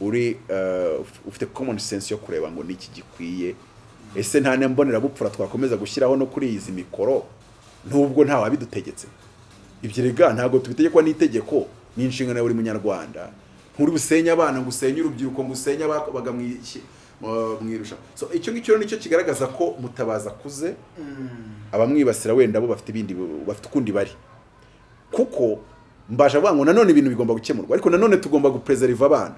uri eh, ufite common sense yo kureba ngo niki gikwiye. Ese nta mbonera twakomeza gushyiraho no kuri izi mikoro? Nubwo nta wabidutegetse. Ibyo rega ntabwo tubitegekwa n'itegeko ni inshingano ya buri munyarwanda. Nk'uri busenye abana ngo usenye urubyiruko ngo usenye ababaga mu so icyo ngicyo ni cyo kigaragaza ko mutabaza akuze abamwibasira wenda bo bafite ibindi bafite ukundi bari. Kuko mbasha ngo nanone ibintu bigomba gukemurwa. Ariko nanone tugomba gupreserve abana.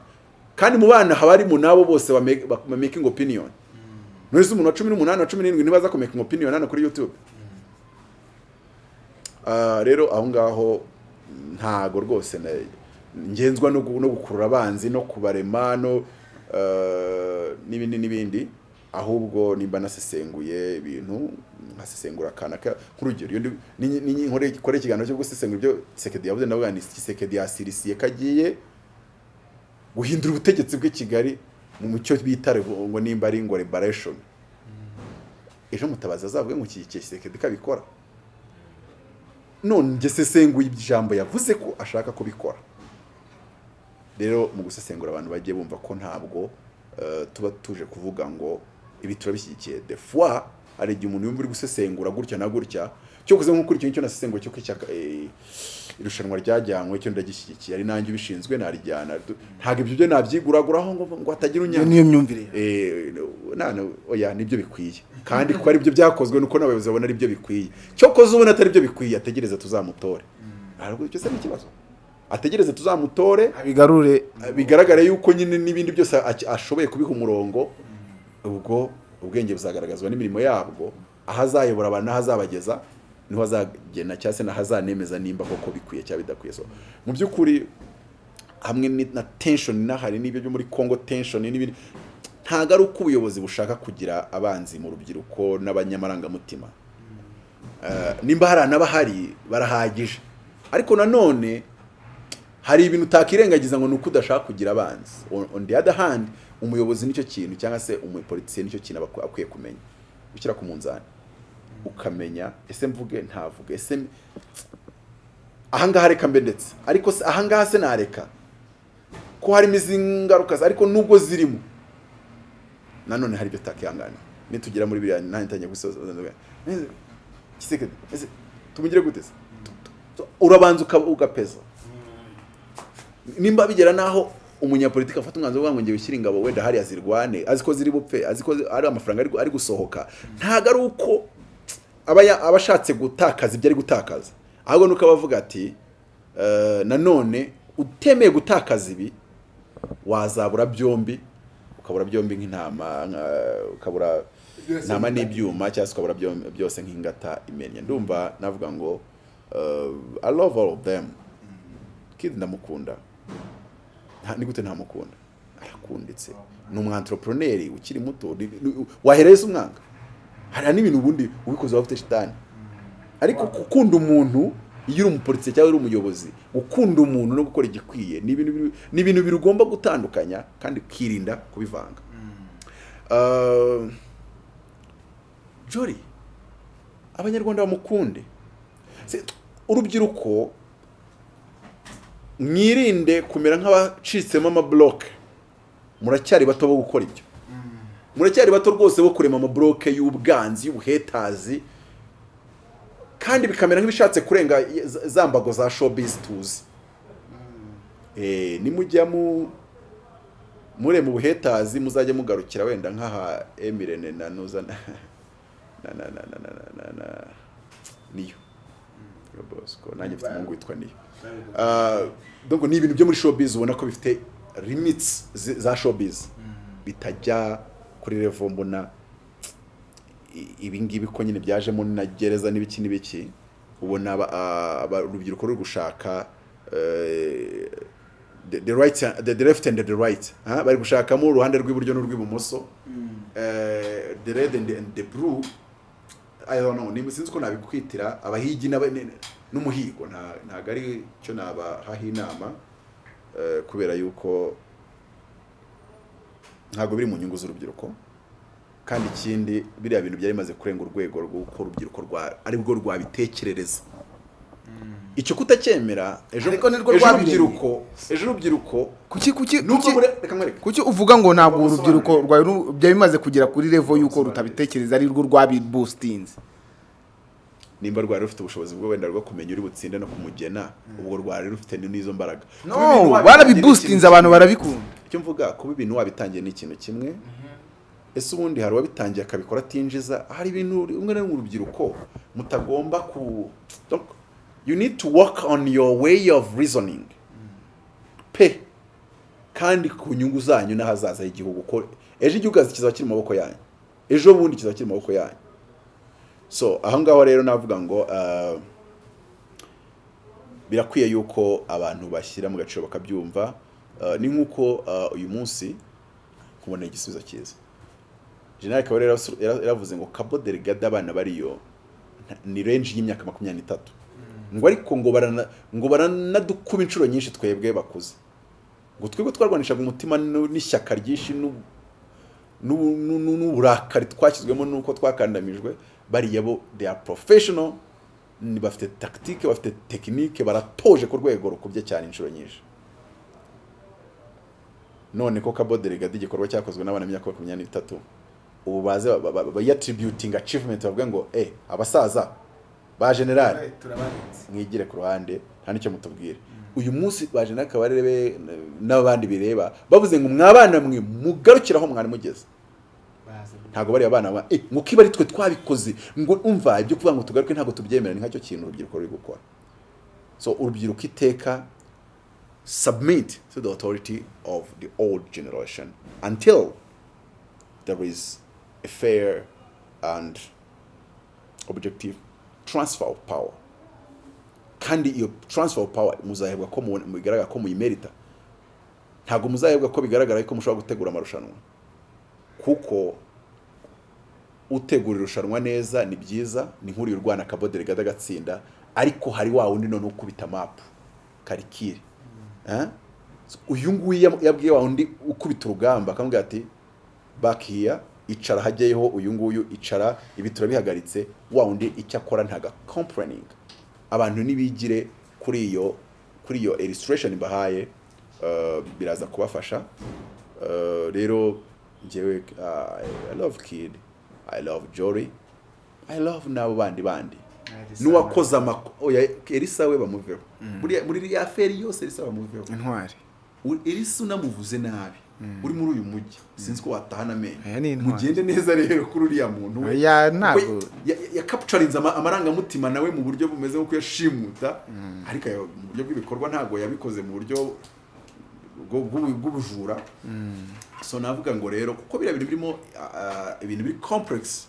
Kandi mu bana haba harimo nabo bose ba make- ba making opinion. None umuntu wa cumi n'umunani wa cumi n'irindwi ntibaza ku making opinion hano kuri youtube. Ah, rero aho ngaho ntago rwose ngenzwa no gu- no gukurura abanzi no kubarema no n'ibindi n'ibindi ahubwo nimba nasesenguye ibintu nkasesengura akana ka- nk'urugero nkore ikiganiro cyo gusesengura ibyo Tshisekedi yavuze ndavuga ni Tshisekedi yasirisiye kagiye guhindura ubutegetsi bw'i Kigali mu cyo bita ngo nimba ari ngo liberation ejo mutabazi azavuge ngo iki Tshisekedi kabikora. None njye sesenguye ijambo yavuze ko ashaka kubikora. Rero mu gusesengura abantu bagiye bumva ko ntabwo eh, tuba tuje kuvuga ngo ibi turabishyigikiye. De fois hari igihe umuntu yumva uri gusesengura gutya na gutya cyo kuze kuri icyo ngicyo nasesenguye cyo kw'ishyaka eh, irushanwa ryajyanywe cyo ndagishyigikiye ari nanjye ubishinzwe narijyana. Ntabwo ibyo byo nabyiguraguraho ngo ngo hatagira iyo unyanga niyo myumvire Eh, nana oya ni byo bikwiye. Kandi kuko ari byo byakozwe nuko n'abayobozi babona ari byo bikwiye. Cyokoze ubona atari byo bikwiye ategereze tuzamutore. Ntabwo icyo se ni ikibazo. Ategereze tuzamutore abigarure. bigaragare yuko nyine n'ibindi byose ashoboye kubiha umurongo ubwo ubwenge buzagaragazwa n'imirimo yabwo aho azayobora abantu n'aho azabageza ni ho azagena cyangwa se n'aho azanemeza nimba koko bikwiye cyangwa bidakwiye. So mu by'ukuri hamwe na tension n'ahari n'ibyo byo muri Congo tension n'ibindi ntabwo ari uko ubuyobozi bushaka kugira abanzi mu rubyiruko n'abanyamarangamutima Eh, nimba hari anabahari barahagije. Ariko nanone hari ibintu utakirengagiza ngo ni uko udashaka kugira abanzi. On- the other hand umuyobozi ni cyo kintu cyangwa se umupolisiye ni cyo kintu akwiye kumenya. Gushyira ku munzani. Ukamenya ese mvuge ntavuge. Ese ahangaha reka mbe ndetse. Ariko ahangaha se nareka. Ko harimo izi ngaruka ariko nubwo zirimo. Nanone hari ibyo utakihangana. Nitugera muri biriya nanjye ntangiye gusoza. Tumugire gute se? Urabanza ugapeza. Nimba bigera naho umunyapolitiki afata umwanzuro uvuga ngo ngiye wishyira ingabo wenda hariya zirwane azi ko ziri bupfe azi ko ari amafaranga ari gu- ari gusohoka ntabwo ari uko aba ashatse gutakaza ibyo ari gutakaza. Ahubwo nuko aba avuga ati "Eh, nanone utemeye gutakaza ibi wazabura byombi ukabura byombi nk'intama ukabura intama n'ibyuma cyangwa se ukabura byose nk'ingata imennye. Ndumva navuga ngo eh, I love all of them. Kid ndamukunda. Ni gute ntamukunda arakunditse. Ni umwanteroproneri ukiri muto. Wahereza umwanga? Hari n'ibintu ubundi ubikoze waba ufite shitani ariko gukunda umuntu iyo uri umupolisi cyangwa uri umuyobozi gukunda umuntu no gukora igikwiye ni ibintu biri- ni ibintu bibiri ugomba gutandukanya kandi ukirinda kubivanga. Uh, Jolly abanyarwanda bamukunde. Urubyiruko mwirinde kumera nk'abacitsemo amabloke. Muracyari bato bo gukora ibyo. Muracyari bato rwose bo kurema amabloke y'ubwanzi y'ubuhetazi kandi bikamera nk'ibishatse kurenga za- mbago za showbiz tuzi. Eh, nimujya mu mure mu buhetazi muzajya mugarukira wenda nk'aha emirene na nuza na na na na na na na niyo. Nanjye mfite umuhungu witwa niyo. Donc ni ibintu byo muri showbiz ubona ko bifite limits za showbiz. Bitajya kuri level mbona i- ibi ngibi ko nyine byajemo na gereza n'ibiki n'ibiki ubona urubyiruko ruri gushaka eh, the, right the, the left and the right bari gushakamo uruhande rw'iburyo n'urw'ibumoso. Eh, the red and the, blue I don't know. Nimba sinzi ko nabikwitira. Abahigi n'umuhigo. Nta- ntabwo ari cyo nabahaho inama eh, kubera yuko ntabwo biri mu nyungu z'urubyiruko. Kandi ikindi biriya bintu byari bimaze kurenga urwego rw'uko urubyiruko rwa ari rwo rwabitekerereza. Icyo kutacyemera ejo urubyiruko ejo urubyiruko kuki kuki kuki uvuga ngo ntabwo urubyiruko rwawe ru- byari bimaze kugera kuri level y'uko rutabitekereza ari rwo rwabibustinze? Nimba rwari rufite ubushobozi bwo wenda rwo kumenya uri butsinde no kumugena ubwo rwari rufite n'izo mbaraga. No ikintu abantu barabikunda. icyo mvuga kuba ibintu wabitangiye ni ikintu kimwe. Ese ubundi hari uwabitangiye akabikora atinjiza? Hari ibintu umwe na rimwe urubyiruko mutagomba ku you need to work on your way of reasoning. Pe. Kandi ku nyungu zanyu n'ahazaza h'igihugu. Ko ejo igihugu kizaba kiri mu maboko yanyu. Ejo bundi kizaba kiri mu maboko yanyu. So aho ngaho rero navuga ngo uh, birakwiye yuko abantu bashyira mu gaciro bakabyumva Uh, ni nk'uko uh, uyu munsi kubona igisubizo cyiza. General akaba yaravuze ngo cabo delegade abana bariyo ni range y'imyaka makumyabiri n'itatu. Ngo ariko ngo barana ngo baranadukuba inshuro nyinshi twebwe bakuze. Ngo twebwe twarwanishaga umutima n'ishyaka ryinshi n'u- n'u- n'u- n'u- n'uburakari twashyizwemo n'uko twakandamijwe bariya bo they are professional ni bafite tactique bafite tekinike baratoje ku rwego rukubye cyane inshuro nyinshi. None ko Cabo Delgado igikorwa cyakozwe n'abana b'imyaka makumyabiri n'itatu ubu baze bayatributing achievement bavuga ngo eh abasaza ba general. Mwigire ku ruhande nta ni cyo mutubwire uyu munsi ba general kabarebe n'abandi bireba bavuze ngo mwabana mwe mugarukire aho mwari mugeze. Ntabwo bari abana ba eh ngo kiba ari twe twabikoze ngo umva ibyo kuvuga ngo tugaruke ntabwo tubyemera ni nkacyo kintu urubyiruko ruri gukora. So urubyiruko iteka submit to the authority of the old generation until there is a fair and objective transfer of power. Kandi iyo transfer of power muzahebwa ko bigaragara ko muyimerita ntabwo muzahebwa ko bigaragara ko mushobora gutegura amarushanwa. Kuko utegura irushanwa neza ni byiza ni nk'uriya urwana Cabo Delgado agatsinda ariko hari wa wundi none ukubita mapu karikire Eh? uyu nguyu yabwiye wa wundi ukubita urugamba akamubwira ati here icara hajyayeho uyu nguyu icara ibi turabihagaritse wa wundi icyo akora ntaga complaining abantu nibigire kuri iyo kuri iyo illustration bahaye uh, biraza kubafasha. Uh, rero njyewe uh, I love kid. I love Jory. I love n'abo bandi bandi. N'uwakoze amako oya Elisa we bamuveho muri iriya feri yose Elisa bamuveho intwari. Elisa unamuvuze nabi. Uri muri uyu mujyi sinzi ko watahana amenyo. Mugende neza rero kuri uriya muntu we. Ya- ya- yakapucarinze ama- amarangamutima nawe mu buryo bumeze nk'uko yashimuta. Ariko mu buryo bw'ibikorwa ntabwo yabikoze mu buryo bw'ubujura so navuga ngo rero kuko biriya bintu birimo ibintu biri complex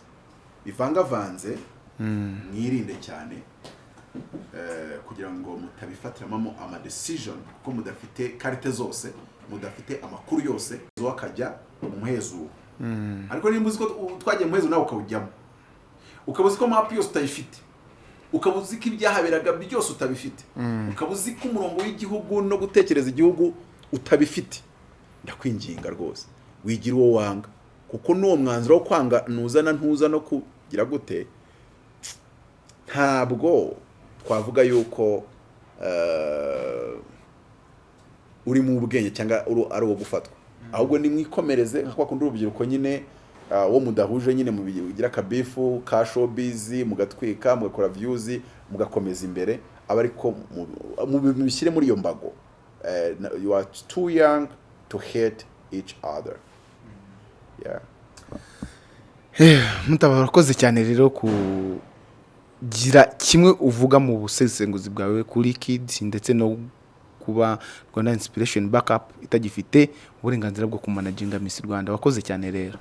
bivangavanze mwirinde cyane eh, kugira ngo mutabifatiramo ama decision kuko mudafite karite zose mudafite amakuru yose zo akajya mu muhezo ariko niba uzi ko twagiye mu muhezo nawe ukawujyamo ukaba uzi ko mapu yose utayifite ukaba uzi ko ibyahaberaga byose utabifite ukaba uzi ko umurongo w'igihugu no gutekereza igihugu utabifite. Ndakwinginga rwose. Wigira uwo wanga. Kuko n'uwo mwanzuro wo kwanga ntuzana ntuza no kugira gute ntabwo twavuga yuko eh, uri mu bwenge cyangwa ari uwo gufatwa. Ahubwo nimwikomereze nka kwa kundi urubyiruko nyine ah, wo mudahuje nyine mugira akabifu ka showbiz mugatwika mugakora views mugakomeza imbere. Aba ariko mu- mu- mubishyire muri iyo mbago. Na- you are too young to hate each other. Yeah. <sighs> Mutaba urakoze cyane rero kugira kimwe uvuga mu busesenguzi bwawe kuri kids ndetse no kuba rwanda inspiration backup itagifite uburenganzira bwo kumanaginga miss rwanda. Wakoze cyane rero.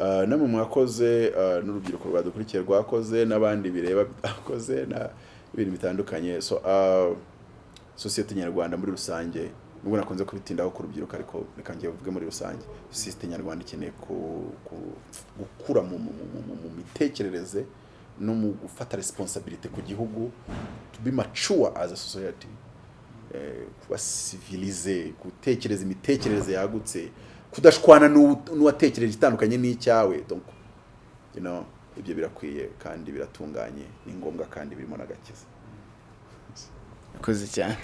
Uh, namwe mwakoze uh, n'urubyiruko rwadukurikiye rwakoze n'abandi bireba bakoze na ibintu bitandukanye. So uh, sosiyete nyarwanda muri rusange nubwo nakunze kubitindaho ku rubyiruko ariko reka njye vuge muri rusange sosiyete nyarwanda ikeneye ku, ku, gukura mu, mitekerereze no mu gufata responsibility ku gihugu to be mature as a society eh, kuba civilize gutekereza imitekerereze yagutse kudashwana n'uw- n'uwatekereje itandukanye n'icyawe. Ibyo birakwiye kandi biratunganye ni ngombwa kandi birimo n'agakiza. Urakoze cyane